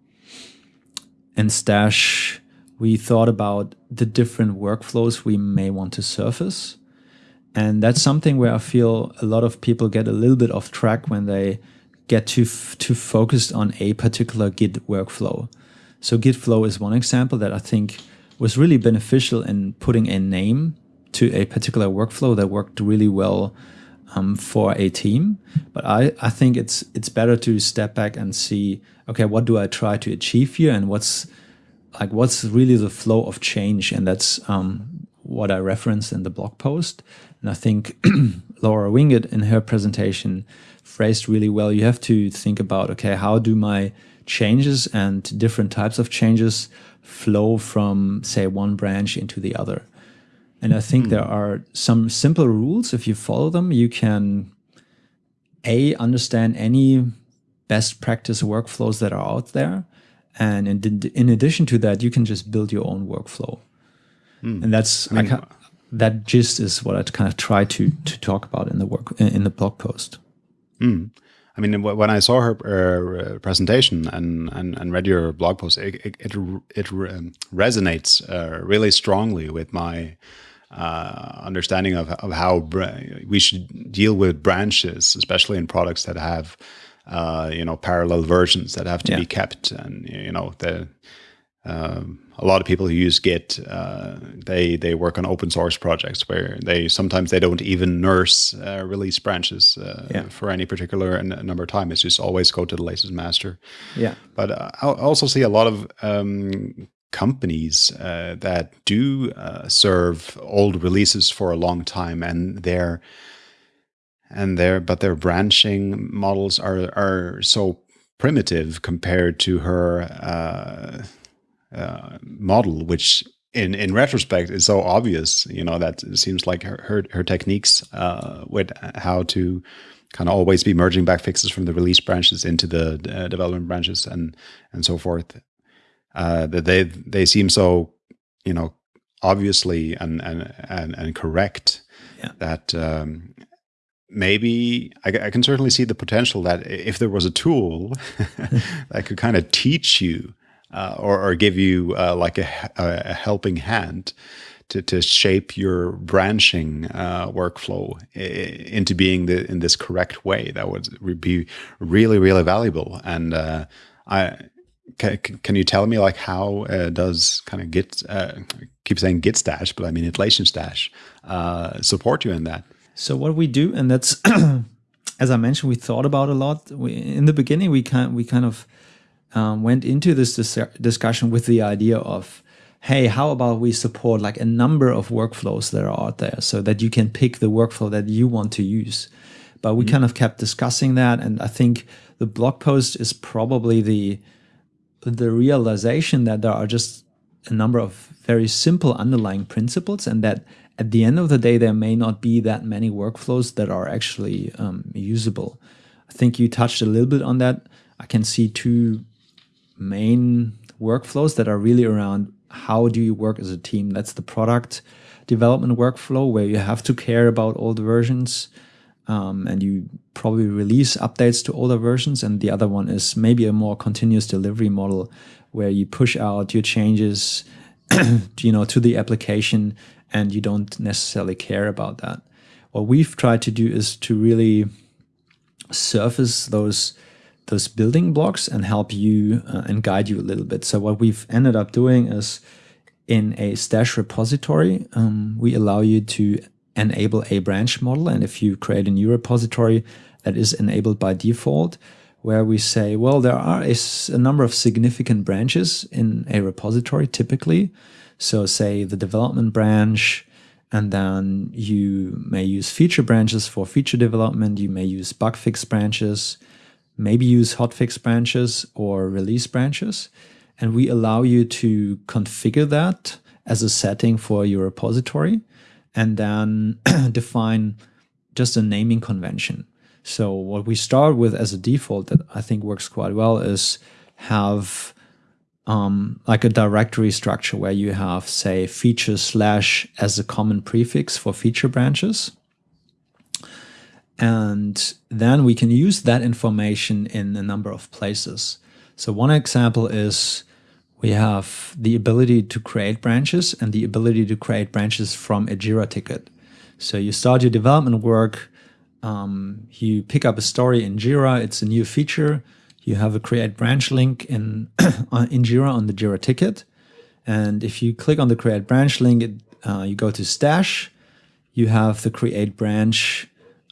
in Stash, we thought about the different workflows we may want to surface. And that's something where I feel a lot of people get a little bit off track when they get too, too focused on a particular Git workflow. So Git flow is one example that I think was really beneficial in putting a name to a particular workflow that worked really well um, for a team. But I, I think it's it's better to step back and see, okay, what do I try to achieve here and what's like what's really the flow of change? And that's um, what I referenced in the blog post. And I think Laura Wingerd in her presentation phrased really well. You have to think about, okay, how do my changes and different types of changes flow from, say, one branch into the other? And I think mm. there are some simple rules. If you follow them, you can a understand any best practice workflows that are out there, and in, in addition to that, you can just build your own workflow. Mm. And that's I mean, I that gist is what I kind of try to to talk about in the work in the blog post. Mm. I mean, when I saw her uh, presentation and, and, and read your blog post, it it, it, it resonates uh, really strongly with my uh, understanding of, of how we should deal with branches, especially in products that have, uh, you know, parallel versions that have to yeah. be kept. And, you know, the, um, a lot of people who use Git, uh, they they work on open source projects where they sometimes they don't even nurse uh, release branches uh, yeah. for any particular number of time. It's just always go to the latest master. Yeah. But I also see a lot of um, companies uh, that do uh, serve old releases for a long time and their and their but their branching models are are so primitive compared to her uh, uh model which in in retrospect is so obvious you know that it seems like her her, her techniques uh, with how to kind of always be merging back fixes from the release branches into the uh, development branches and and so forth uh, that they they seem so you know obviously and and and, and correct yeah. that um, maybe I, I, can certainly see the potential that if there was a tool that could kind of teach you uh, or, or, give you uh, like a, a, helping hand to, to shape your branching uh, workflow into being the, in this correct way, that would be really, really valuable. And uh, I, can, can you tell me like how uh, does kind of Git uh, keep saying Git stash, but I mean Atlassian stash uh, support you in that? So what we do, and that's as I mentioned, we thought about a lot. We, in the beginning, we kind we kind of um, went into this dis discussion with the idea of, hey, how about we support like a number of workflows that are out there, so that you can pick the workflow that you want to use. But we mm -hmm. kind of kept discussing that, and I think the blog post is probably the the realization that there are just a number of very simple underlying principles and that at the end of the day, there may not be that many workflows that are actually um, usable. I think you touched a little bit on that. I can see two main workflows that are really around how do you work as a team. That's the product development workflow where you have to care about all the versions um, and you probably release updates to older versions. And the other one is maybe a more continuous delivery model where you push out your changes you know, to the application and you don't necessarily care about that. What we've tried to do is to really surface those those building blocks and help you uh, and guide you a little bit. So what we've ended up doing is in a stash repository, um, we allow you to enable a branch model. And if you create a new repository that is enabled by default, where we say, well, there are a, a number of significant branches in a repository typically. So say the development branch, and then you may use feature branches for feature development. You may use bug fix branches, maybe use hotfix branches or release branches. And we allow you to configure that as a setting for your repository and then define just a naming convention. So what we start with as a default that I think works quite well is have um, like a directory structure where you have, say, feature slash as a common prefix for feature branches. And then we can use that information in a number of places. So one example is we have the ability to create branches and the ability to create branches from a Jira ticket. So you start your development work, um, you pick up a story in Jira, it's a new feature, you have a create branch link in, in Jira on the Jira ticket. And if you click on the create branch link, it, uh, you go to stash, you have the create branch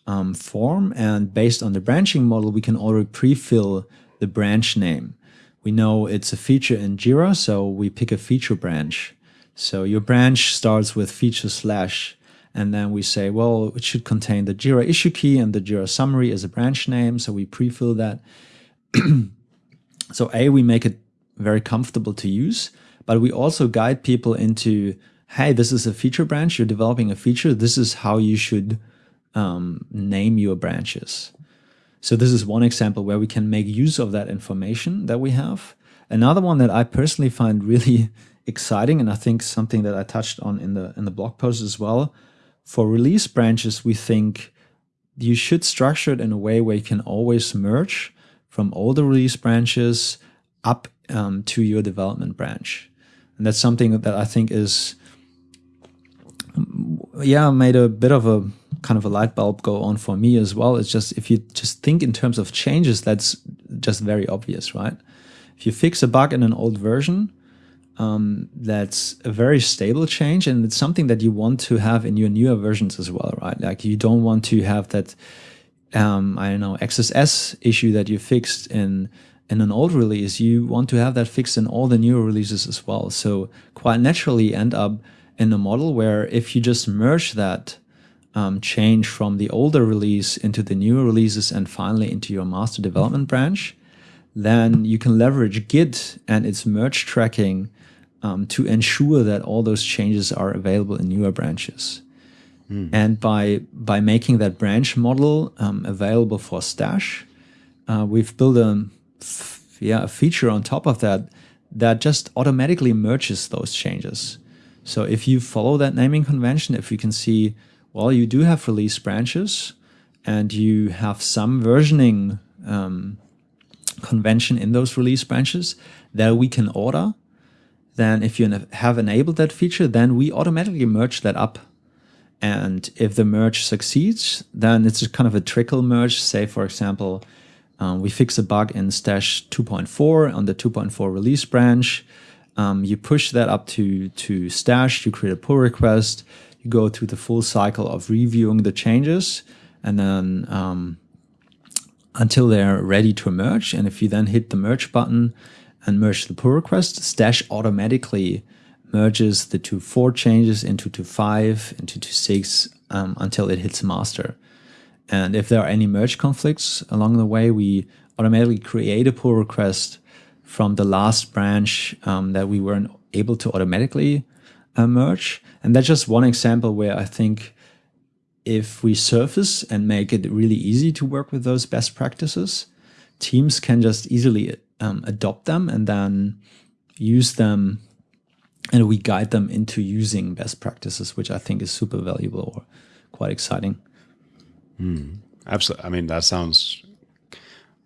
um, form. And based on the branching model, we can already pre-fill the branch name. We know it's a feature in Jira, so we pick a feature branch. So your branch starts with feature slash, and then we say, well, it should contain the Jira issue key and the Jira summary as a branch name. So we pre-fill that. so A, we make it very comfortable to use, but we also guide people into, hey, this is a feature branch, you're developing a feature, this is how you should um, name your branches. So this is one example where we can make use of that information that we have. Another one that I personally find really exciting, and I think something that I touched on in the in the blog post as well, for release branches, we think you should structure it in a way where you can always merge from all the release branches up um, to your development branch. And that's something that I think is, yeah, made a bit of a kind of a light bulb go on for me as well. It's just, if you just think in terms of changes, that's just very obvious, right? If you fix a bug in an old version, um, that's a very stable change and it's something that you want to have in your newer versions as well, right? Like you don't want to have that um, I don't know, XSS issue that you fixed in in an old release, you want to have that fixed in all the newer releases as well. So quite naturally end up in a model where if you just merge that um, change from the older release into the newer releases and finally into your master development branch, then you can leverage Git and its merge tracking um, to ensure that all those changes are available in newer branches. Mm. And by by making that branch model um, available for Stash, uh, we've built a yeah a feature on top of that that just automatically merges those changes. So if you follow that naming convention, if you can see, well, you do have release branches, and you have some versioning um, convention in those release branches that we can order, then if you have enabled that feature, then we automatically merge that up and if the merge succeeds, then it's kind of a trickle merge. Say, for example, um, we fix a bug in stash 2.4 on the 2.4 release branch. Um, you push that up to, to stash, you create a pull request, you go through the full cycle of reviewing the changes, and then um, until they're ready to merge. And if you then hit the merge button and merge the pull request, Stash automatically merges the two four changes into two five, into two six um, until it hits master. And if there are any merge conflicts along the way, we automatically create a pull request from the last branch um, that we weren't able to automatically uh, merge. And that's just one example where I think if we surface and make it really easy to work with those best practices, teams can just easily um, adopt them and then use them and we guide them into using best practices, which I think is super valuable or quite exciting. Mm, absolutely. I mean, that sounds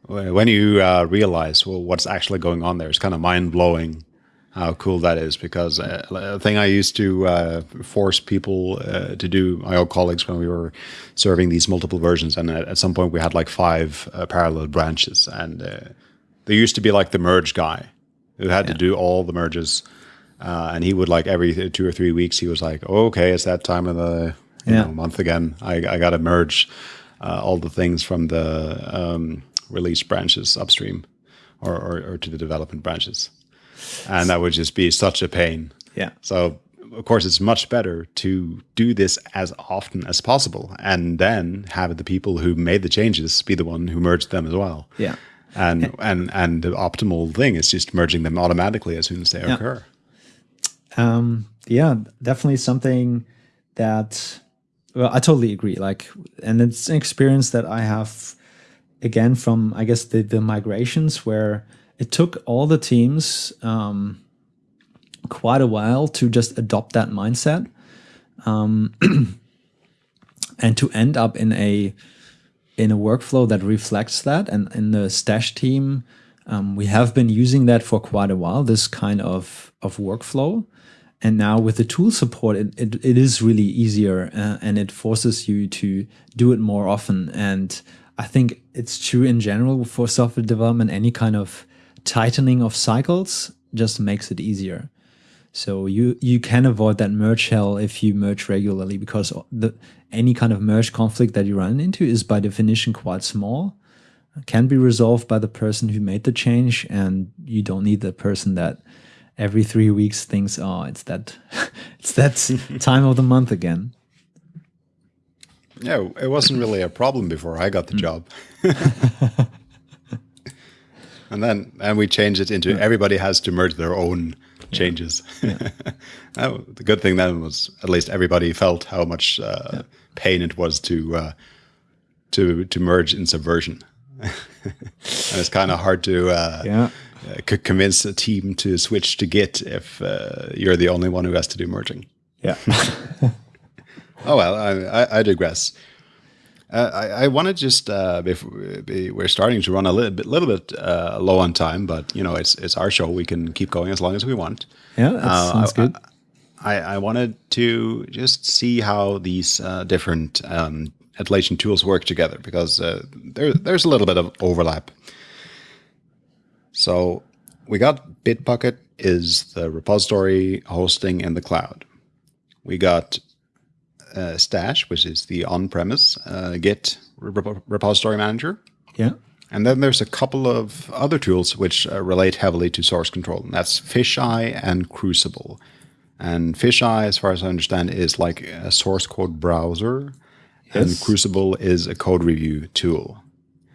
when you uh, realize well what's actually going on there, it's kind of mind blowing how cool that is because uh, a thing I used to uh, force people uh, to do, my old colleagues, when we were serving these multiple versions, and at, at some point we had like five uh, parallel branches, and uh, there used to be like the merge guy who had yeah. to do all the merges, uh, and he would like every two or three weeks he was like, oh, okay, it's that time of the yeah. know, month again. I, I got to merge all the things from the um, release branches upstream, or, or, or to the development branches and that would just be such a pain. Yeah. So of course it's much better to do this as often as possible and then have the people who made the changes be the one who merged them as well. Yeah. And and and the optimal thing is just merging them automatically as soon as they yeah. occur. Um yeah, definitely something that well, I totally agree. Like and it's an experience that I have again from I guess the the migrations where it took all the teams um, quite a while to just adopt that mindset um, and to end up in a in a workflow that reflects that. And in the stash team, um, we have been using that for quite a while. This kind of of workflow. And now with the tool support, it, it, it is really easier uh, and it forces you to do it more often. And I think it's true in general for software development, any kind of tightening of cycles just makes it easier. So you you can avoid that merge hell if you merge regularly because the any kind of merge conflict that you run into is by definition quite small, can be resolved by the person who made the change, and you don't need the person that every three weeks thinks, oh, it's that it's that time of the month again. Yeah, it wasn't really a problem before I got the mm. job. and then and we changed it into yeah. everybody has to merge their own changes. Yeah. the good thing then was at least everybody felt how much uh, yeah. pain it was to uh, to to merge in Subversion, and it's kind of hard to uh, yeah. Uh, convince a team to switch to Git if uh, you're the only one who has to do merging. Yeah. oh well, I, I, I digress. Uh, I, I want to just uh, we're starting to run a little bit, little bit uh, low on time, but you know it's it's our show. We can keep going as long as we want. Yeah, that uh, sounds I, good. I, I wanted to just see how these uh, different um, Atlassian tools work together because uh, there there's a little bit of overlap. So we got Bitbucket is the repository hosting in the cloud. We got uh, Stash, which is the on-premise uh, Git rep repository manager. Yeah. And then there's a couple of other tools which uh, relate heavily to source control, and that's Fisheye and Crucible. And Fisheye, as far as I understand, is like a source code browser, yes. and Crucible is a code review tool.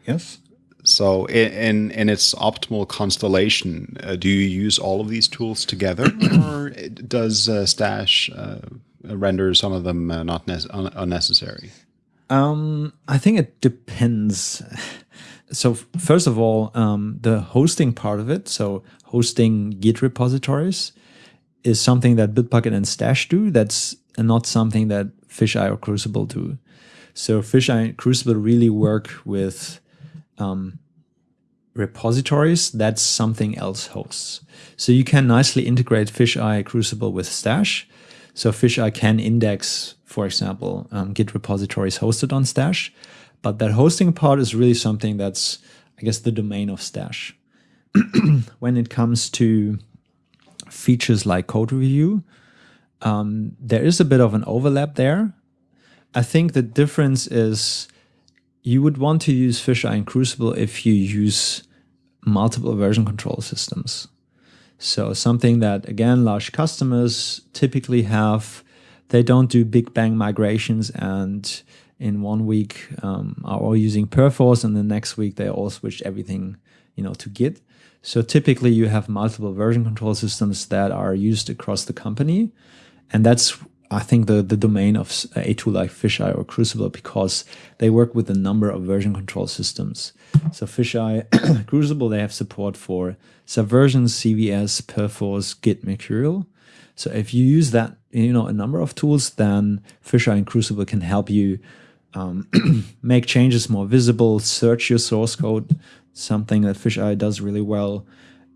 Yes. So, in in, in its optimal constellation, uh, do you use all of these tools together, or does uh, Stash uh, render some of them uh, not un unnecessary? Um, I think it depends. So first of all, um, the hosting part of it, so hosting Git repositories, is something that Bitbucket and Stash do. That's not something that Fisheye or Crucible do. So Fisheye and Crucible really work with um, repositories that something else hosts. So you can nicely integrate Fisheye Crucible with Stash so Fisheye can index, for example, um, Git repositories hosted on Stash, but that hosting part is really something that's, I guess, the domain of Stash. when it comes to features like code review, um, there is a bit of an overlap there. I think the difference is you would want to use Fisheye and Crucible if you use multiple version control systems. So something that, again, large customers typically have, they don't do big bang migrations and in one week um, are all using Perforce and the next week they all switch everything you know, to Git. So typically you have multiple version control systems that are used across the company. and that's I think the the domain of a tool like Fisheye or Crucible because they work with a number of version control systems. So Fisheye, Crucible, they have support for Subversion, CVS, Perforce, Git, Mercurial. So if you use that, you know, a number of tools, then Fisheye and Crucible can help you um, make changes more visible, search your source code, something that Fisheye does really well.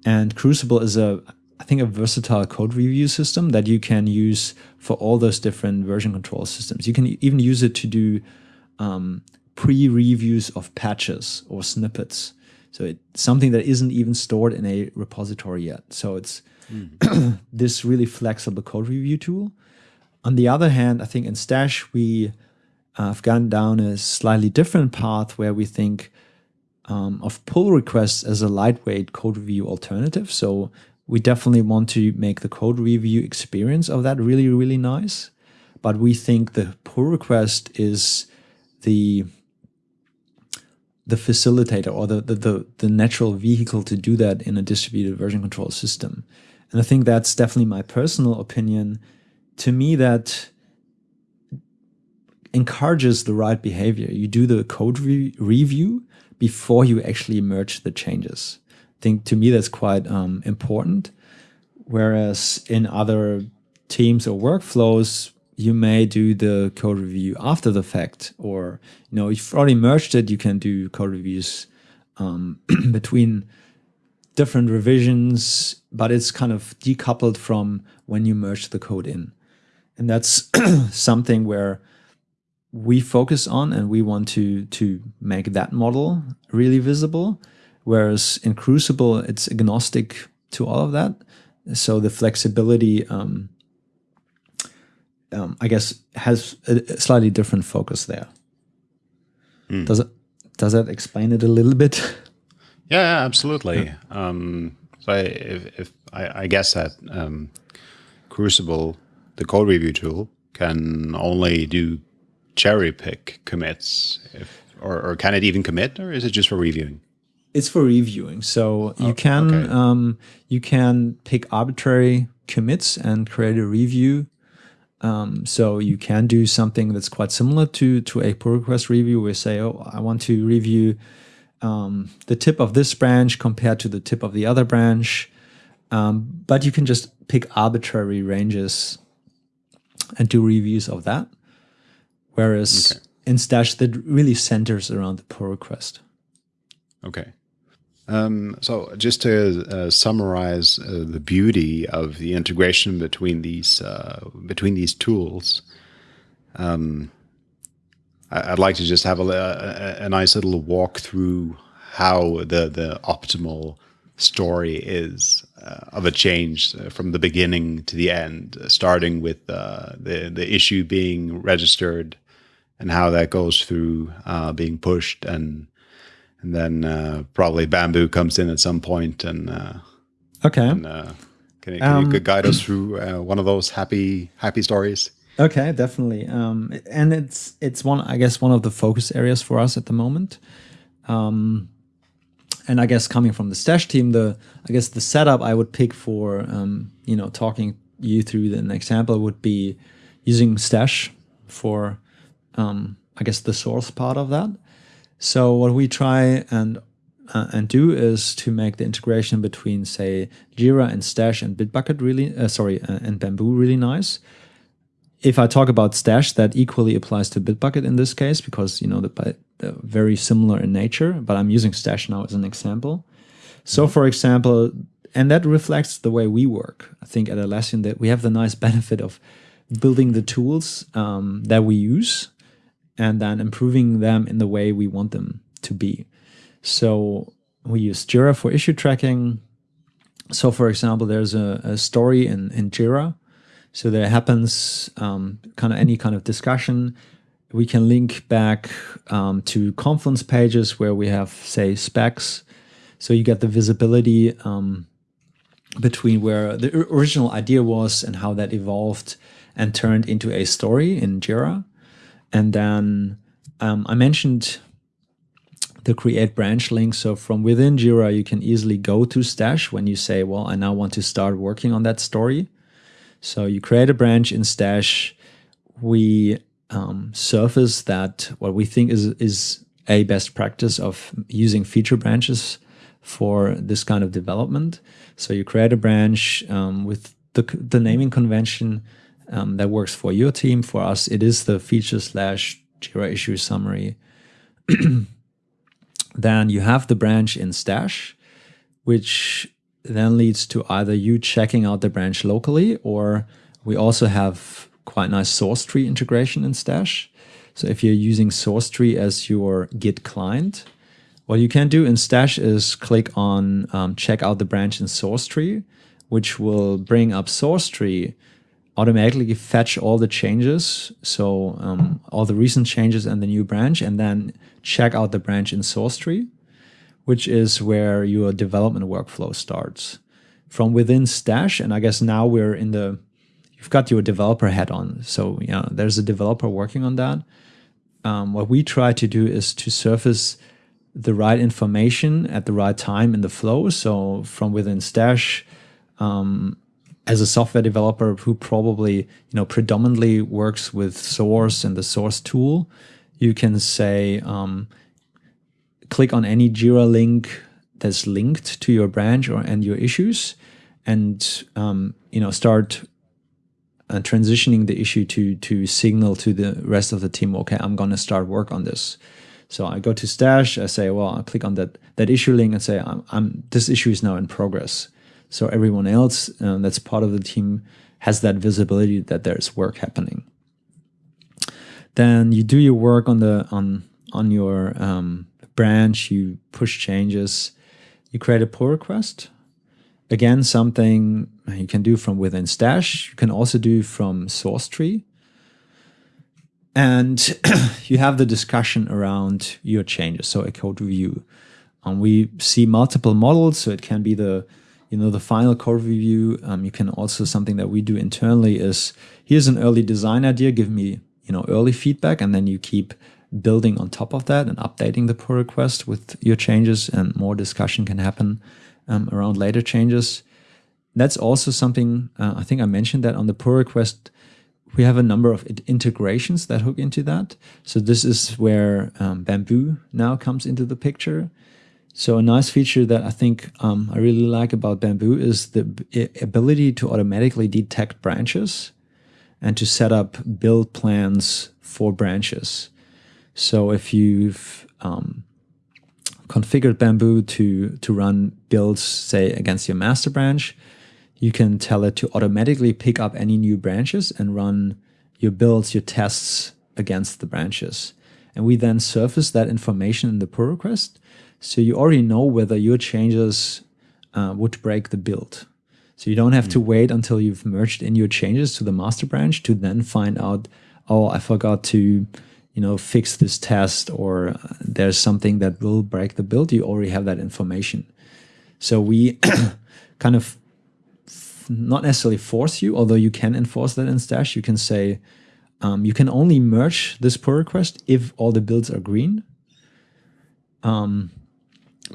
And Crucible is a I think a versatile code review system that you can use for all those different version control systems. You can even use it to do um, pre-reviews of patches or snippets. So it's something that isn't even stored in a repository yet. So it's mm. this really flexible code review tool. On the other hand, I think in Stash we uh, have gone down a slightly different path where we think um, of pull requests as a lightweight code review alternative. So we definitely want to make the code review experience of that really, really nice. But we think the pull request is the the facilitator or the, the, the, the natural vehicle to do that in a distributed version control system. And I think that's definitely my personal opinion. To me, that encourages the right behavior. You do the code re review before you actually merge the changes think to me that's quite um, important. Whereas in other teams or workflows, you may do the code review after the fact, or you know, if you've already merged it, you can do code reviews um, between different revisions, but it's kind of decoupled from when you merge the code in. And that's something where we focus on and we want to to make that model really visible Whereas in Crucible, it's agnostic to all of that. So the flexibility, um, um, I guess, has a, slightly different focus there. Mm. Does it? Does that explain it a little bit? Yeah, yeah absolutely. Yeah. Um, so I, if, if I, I, guess that um, Crucible, the code review tool, can only do cherry pick commits, if, or, or can it even commit, or is it just for reviewing? It's for reviewing. So you oh, can okay. um, you can pick arbitrary commits and create a review. Um, so you can do something that's quite similar to to a pull request review. Where say, oh, I want to review um, the tip of this branch compared to the tip of the other branch. Um, but you can just pick arbitrary ranges and do reviews of that. Whereas okay. in Stash, that really centers around the pull request. Okay. Um, so just to uh, summarize uh, the beauty of the integration between these uh, between these tools, um, I'd like to just have a, a, a, nice little walk through how the the optimal story is uh, of a change uh, from the beginning to the end, starting with uh, the the issue being registered and how that goes through being pushed and and then uh, probably bamboo comes in at some point and uh, okay. and, uh, can, you, can um, you guide us through uh, one of those happy happy stories? Okay definitely. Um, and it's it's one i guess one of the focus areas for us at the moment. Um, and i guess coming from the stash team the i guess the setup i would pick for um, you know talking you through an example would be using stash for um, i guess the source part of that so what we try and uh, and do is to make the integration between say Jira and Stash and Bitbucket really uh, sorry uh, and Bamboo really nice. If I talk about Stash, that equally applies to Bitbucket in this case because you know they're, they're very similar in nature. But I'm using Stash now as an example. So for example, and that reflects the way we work. I think at Atlassian that we have the nice benefit of building the tools um, that we use and then improving them in the way we want them to be. So we use Jira for issue tracking. So, for example, there's a, a story in, in Jira. So there happens um, kind of any kind of discussion. We can link back um, to Confluence pages where we have, say, specs. So you get the visibility um, between where the original idea was and how that evolved and turned into a story in Jira. And then um, I mentioned the create branch link. So from within Jira, you can easily go to Stash when you say, well, I now want to start working on that story. So you create a branch in Stash. We um, surface that what we think is is a best practice of using feature branches for this kind of development. So you create a branch um, with the the naming convention um, that works for your team. For us, it is the feature slash Jira issue summary. then you have the branch in Stash, which then leads to either you checking out the branch locally or we also have quite nice SourceTree integration in Stash. So if you're using SourceTree as your Git client, what you can do in Stash is click on um, check out the branch in SourceTree, which will bring up SourceTree, automatically fetch all the changes. So um, all the recent changes and the new branch, and then check out the branch in SourceTree which is where your development workflow starts. From within Stash, and I guess now we're in the, you've got your developer head on. So, know, there's a developer working on that. Um, what we try to do is to surface the right information at the right time in the flow. So from within Stash, um, as a software developer who probably you know predominantly works with source and the source tool, you can say, um, click on any Jira link that's linked to your branch or and your issues, and um, you know start uh, transitioning the issue to to signal to the rest of the team. Okay, I'm going to start work on this. So I go to Stash. I say, well, I click on that that issue link and say, I'm, I'm this issue is now in progress. So everyone else uh, that's part of the team has that visibility that there's work happening. Then you do your work on the on on your um, branch, you push changes, you create a pull request. Again, something you can do from within Stash. You can also do from SourceTree. And you have the discussion around your changes, so a code review. Um, we see multiple models, so it can be the you know the final code review. Um, you can also something that we do internally is here's an early design idea. Give me you know early feedback, and then you keep building on top of that and updating the pull request with your changes and more discussion can happen um, around later changes. That's also something uh, I think I mentioned that on the pull request, we have a number of integrations that hook into that. So this is where um, Bamboo now comes into the picture. So a nice feature that I think um, I really like about Bamboo is the ability to automatically detect branches and to set up build plans for branches. So if you've um, configured Bamboo to, to run builds, say, against your master branch, you can tell it to automatically pick up any new branches and run your builds, your tests against the branches. And we then surface that information in the pull request. So you already know whether your changes uh, would break the build. So you don't have mm. to wait until you've merged in your changes to the master branch to then find out, oh, I forgot to you know, fix this test or there's something that will break the build, you already have that information. So we kind of not necessarily force you, although you can enforce that in Stash. You can say um, you can only merge this pull request if all the builds are green. Um,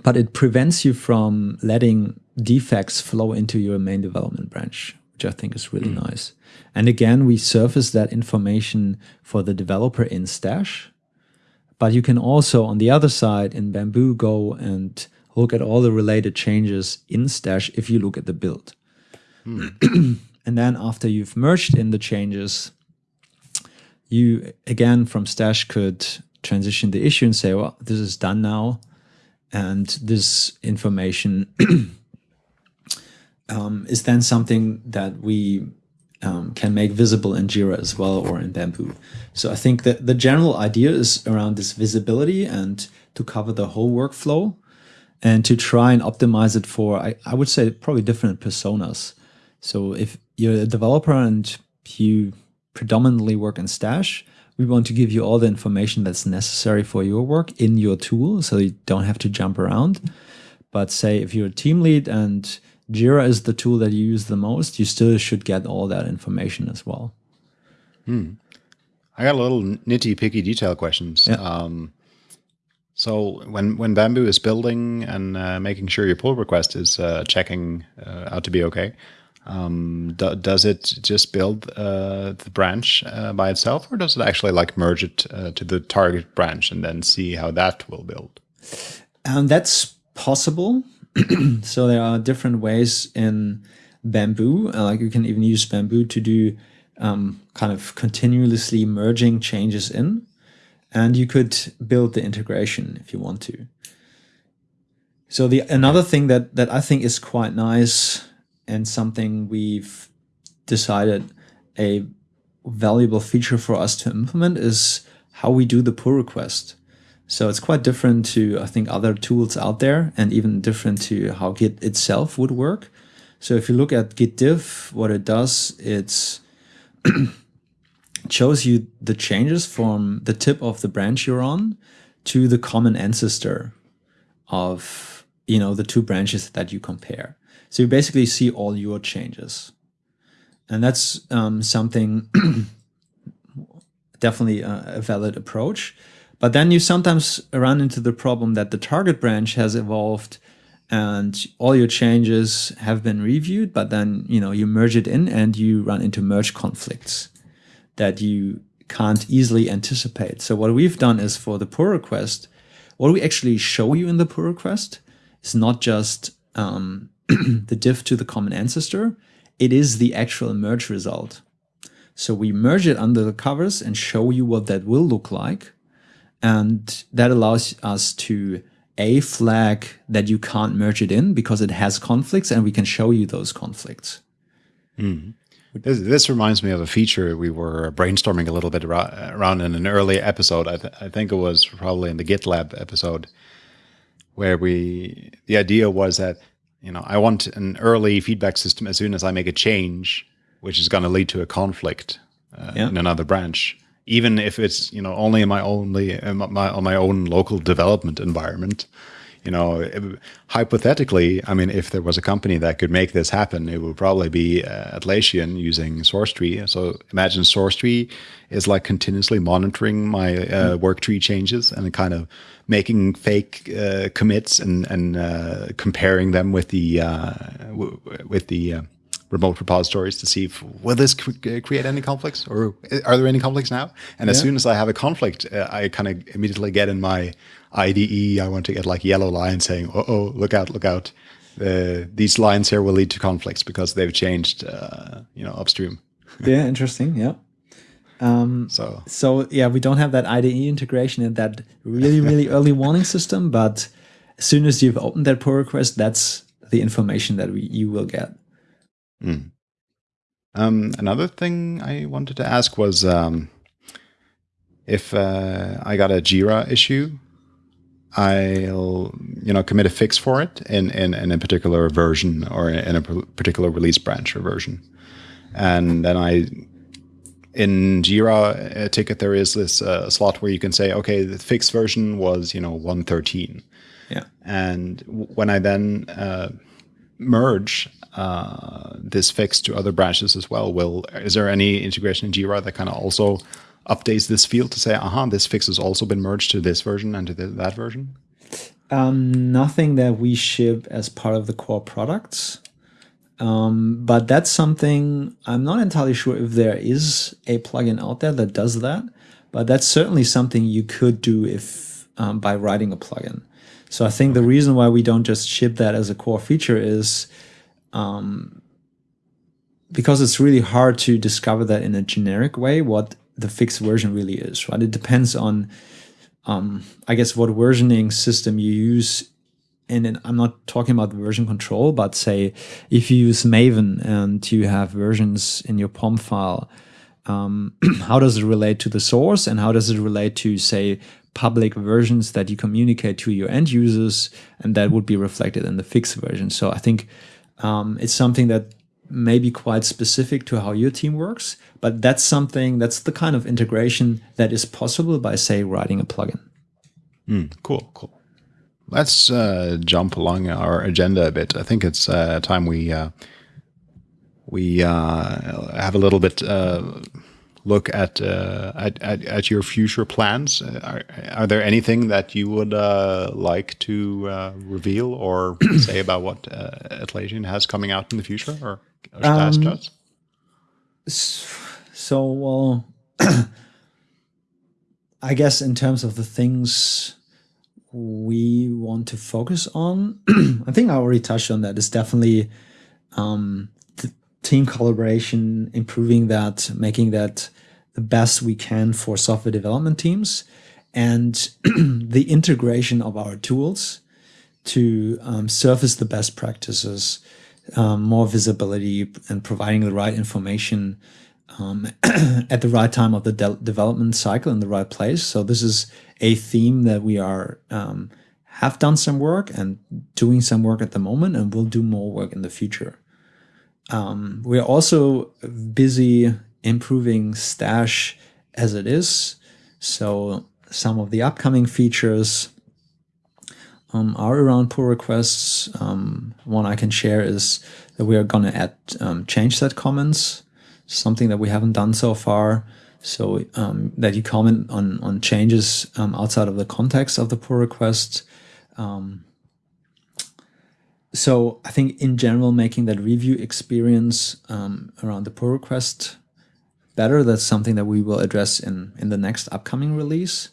but it prevents you from letting defects flow into your main development branch, which I think is really mm. nice. And again, we surface that information for the developer in Stash. But you can also, on the other side, in Bamboo, go and look at all the related changes in Stash if you look at the build. Mm. and then after you've merged in the changes, you again from Stash could transition the issue and say, well, this is done now. And this information um, is then something that we um, can make visible in Jira as well or in Bamboo. So I think that the general idea is around this visibility and to cover the whole workflow and to try and optimize it for, I, I would say, probably different personas. So if you're a developer and you predominantly work in Stash, we want to give you all the information that's necessary for your work in your tool so you don't have to jump around. But say if you're a team lead and Jira is the tool that you use the most, you still should get all that information as well. Hmm. I got a little nitty picky detail questions. Yeah. Um, so when when Bamboo is building and uh, making sure your pull request is uh, checking uh, out to be okay, Um, do, does it just build uh, the branch uh, by itself, or does it actually like merge it uh, to the target branch and then see how that will build? Um, that's possible. so there are different ways in Bamboo. Uh, like you can even use Bamboo to do um, kind of continuously merging changes in, and you could build the integration if you want to. So the another thing that that I think is quite nice and something we've decided a valuable feature for us to implement is how we do the pull request. So it's quite different to, I think, other tools out there and even different to how Git itself would work. So if you look at Git diff, what it does, it's shows you the changes from the tip of the branch you're on to the common ancestor of, you know, the two branches that you compare. So you basically see all your changes. And that's um, something definitely a, a valid approach. But then you sometimes run into the problem that the target branch has evolved and all your changes have been reviewed, but then you know you merge it in and you run into merge conflicts that you can't easily anticipate. So what we've done is for the pull request, what we actually show you in the pull request is not just um, the diff to the common ancestor, it is the actual merge result. So we merge it under the covers and show you what that will look like. And that allows us to a flag that you can't merge it in because it has conflicts and we can show you those conflicts. Mm. This, this, reminds me of a feature we were brainstorming a little bit around in an early episode. I, th I think it was probably in the GitLab episode where we, the idea was that you know, I want an early feedback system as soon as I make a change, which is going to lead to a conflict uh, yeah. in another branch, even if it's you know only in my only in my on my own local development environment. You know, it, hypothetically, I mean, if there was a company that could make this happen, it would probably be uh, Atlassian using SourceTree. So imagine SourceTree is like continuously monitoring my uh, mm. work tree changes and kind of making fake uh, commits and and uh, comparing them with the uh, with the uh, remote repositories to see if will this create any conflicts or are there any conflicts now? And yeah. as soon as I have a conflict, uh, I kind of immediately get in my IDE. I want to get like yellow lines saying, "Oh, oh look out, look out! these lines here will lead to conflicts because they've changed, uh, you know, upstream." yeah, interesting. Yeah. Um, so so yeah, we don't have that IDE integration in that really really early warning system, but as soon as you've opened that pull request, that's the information that we, you will get. Mm. Um, another thing I wanted to ask was um, if uh, I got a Jira issue, I'll you know commit a fix for it in in, in a particular version or in a particular release branch or version, and then I in Jira uh, ticket there is this uh, slot where you can say, okay, the fixed version was you know 113. Yeah. And when I then uh, merge uh, this fix to other branches as well, will is there any integration in Jira that kind of also updates this field to say, aha, this fix has also been merged to this version and to that version? Um, nothing that we ship as part of the core products. Um, but that's something I'm not entirely sure if there is a plugin out there that does that. But that's certainly something you could do if um, by writing a plugin. So I think the reason why we don't just ship that as a core feature is um, because it's really hard to discover that in a generic way what the fixed version really is. Right? It depends on, um, I guess, what versioning system you use and then I'm not talking about version control, but say if you use Maven and you have versions in your POM file, um, how does it relate to the source and how does it relate to, say, public versions that you communicate to your end users and that would be reflected in the fixed version. So I think um, it's something that may be quite specific to how your team works, but that's something that's the kind of integration that is possible by, say, writing a plugin. Mm, cool, cool. Let's uh, jump along our agenda a bit. I think it's uh, time we uh, we uh, have a little bit uh, look at, uh, at, at at your future plans, uh, are, are there anything that you would uh, like to uh, reveal or say about what uh, Atlassian has coming out in the future, or, or um? So, well, I guess in terms of the things we want to focus on, I think I already touched on that. Is definitely um, team collaboration, improving that, making that the best we can for software development teams, and the integration of our tools to um, surface the best practices, um, more visibility, and providing the right information um, at the right time of the de development cycle in the right place. So this is a theme that we are um, have done some work and doing some work at the moment, and we'll do more work in the future. Um, we're also busy improving Stash as it is. So some of the upcoming features um, are around pull requests. Um, one I can share is that we are going to add um, change set comments, something that we haven't done so far. So um, that you comment on on changes um, outside of the context of the pull request. Um, so I think in general, making that review experience um, around the pull request better, that's something that we will address in, in the next upcoming release.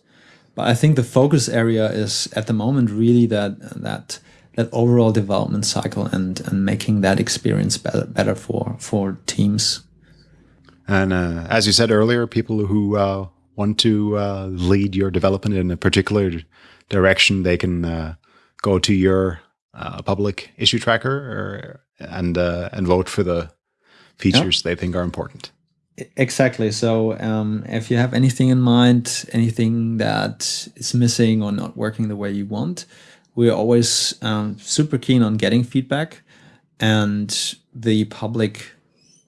But I think the focus area is at the moment really that that that overall development cycle and, and making that experience better, better for, for teams. And uh, as you said earlier, people who uh, want to uh, lead your development in a particular direction, they can uh, go to your a public issue tracker or, and uh, and vote for the features they think are important. Exactly. So um, if you have anything in mind, anything that is missing or not working the way you want, we're always um, super keen on getting feedback and the public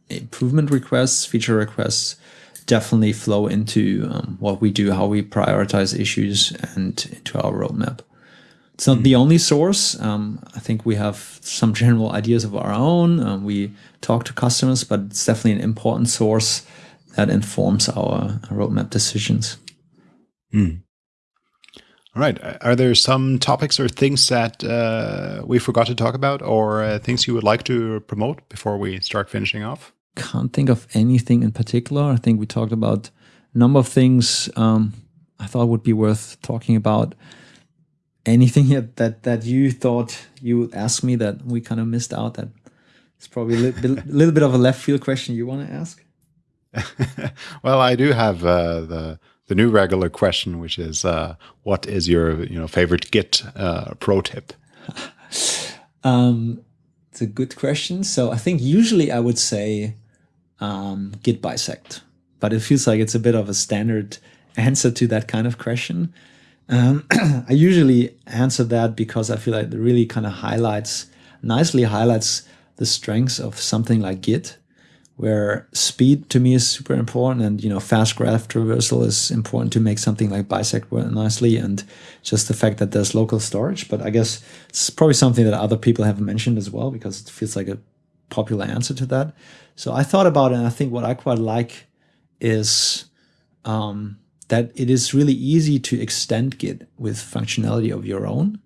improvement requests, feature requests definitely flow into um, what we do, how we prioritize issues and into our roadmap. It's not the only source. Um, I think we have some general ideas of our own. Um, we talk to customers, but it's definitely an important source that informs our roadmap decisions. Mm. All right. Are there some topics or things that uh, we forgot to talk about, or uh, things you would like to promote before we start finishing off? Can't think of anything in particular. I think we talked about a number of things um, I thought would be worth talking about anything that that you thought you would ask me that we kind of missed out that it's probably a little, bit, little bit of a left field question you want to ask. Well i do have uh, the the new regular question which is uh, what is your you know favorite git uh, pro tip? Um, it's a good question. So i think usually i would say um, git bisect but it feels like it's a bit of a standard answer to that kind of question um, I usually answer that because I feel like it really kind of highlights, nicely highlights the strengths of something like Git, where speed to me is super important and, you know, fast graph traversal is important to make something like Bisect work nicely and just the fact that there's local storage. But I guess it's probably something that other people have mentioned as well because it feels like a popular answer to that. So I thought about it and I think what I quite like is um, that it is really easy to extend Git with functionality of your own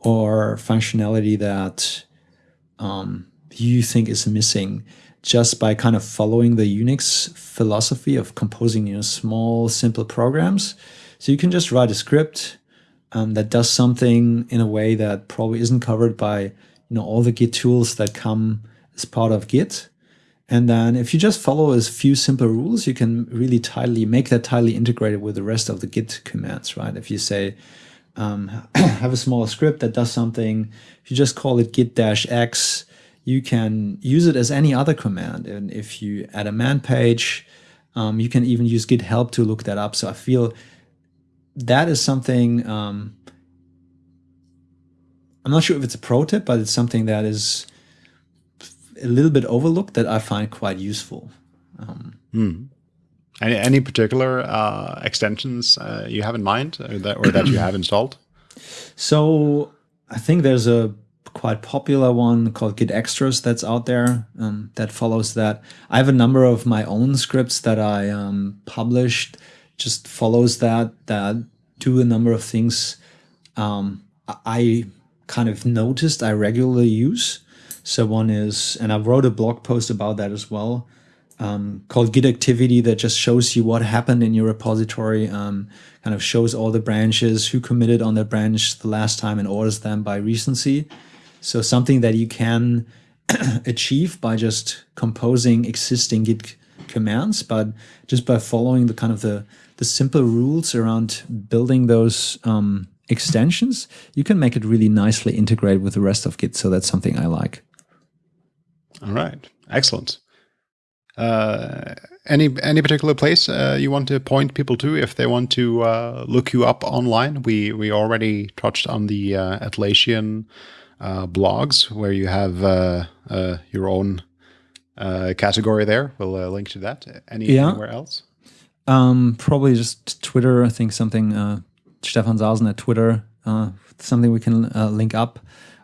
or functionality that um, you think is missing just by kind of following the Unix philosophy of composing you know, small, simple programs. So you can just write a script um, that does something in a way that probably isn't covered by you know all the Git tools that come as part of Git. And then if you just follow a few simple rules, you can really tightly make that tightly integrated with the rest of the Git commands, right? If you say, um, have a small script that does something, if you just call it git dash x, you can use it as any other command. And if you add a man page, um, you can even use git help to look that up. So I feel that is something, um, I'm not sure if it's a pro tip, but it's something that is a little bit overlooked that I find quite useful. Um, hmm. Any, any particular uh, extensions uh, you have in mind or that, or that you have installed? So I think there's a quite popular one called Git Extras that's out there um, that follows that. I have a number of my own scripts that I um, published, just follows that, that do a number of things um, I kind of noticed I regularly use. So one is, and I wrote a blog post about that as well, um, called Git Activity that just shows you what happened in your repository, um, kind of shows all the branches, who committed on that branch the last time and orders them by recency. So something that you can achieve by just composing existing Git commands, but just by following the kind of the, the simple rules around building those um, extensions, you can make it really nicely integrate with the rest of Git. So that's something I like. All right, excellent. Uh, any any particular place uh, you want to point people to if they want to uh, look you up online? We we already touched on the uh, Atlassian uh, blogs where you have uh, uh, your own category there. We'll link to that. Any, yeah. Anywhere else? Um, probably just Twitter. I think something Stefan Saasen at Twitter. something we can link up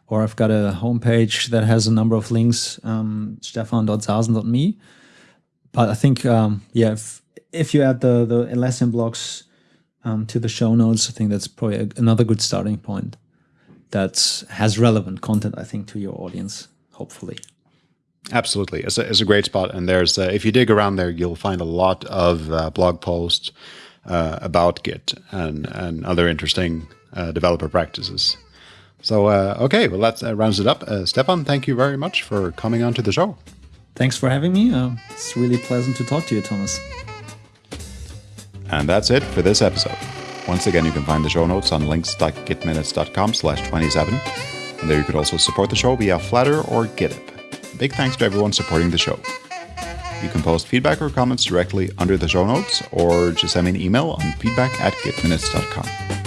or I've got a homepage that has a number of links, um, stefan.saasen.me but I think um, yeah, if if you add the Atlassian blogs um, to the show notes, I think that's probably a, another good starting point. That has relevant content, I think, to your audience. Hopefully. Absolutely, it's a, it's a great spot, and there's uh, if you dig around there, you'll find a lot of uh, blog posts uh, about Git and and other interesting uh, developer practices. So uh, okay, well that uh, rounds it up. Stefan, thank you very much for coming on to the show. Thanks for having me. Uh, it's really pleasant to talk to you, Thomas. And that's it for this episode. Once again, you can find the show notes on links.gitminutes.com slash 27. And there you could also support the show via Flattr or Gittip. Big thanks to everyone supporting the show. You can post feedback or comments directly under the show notes or just send me an email on feedback at gitminutes.com.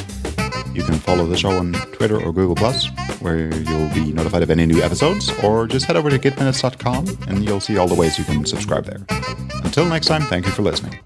You can follow the show on Twitter or Google Plus, where you'll be notified of any new episodes, or just head over to gitminutes.com and you'll see all the ways you can subscribe there. Until next time, thank you for listening.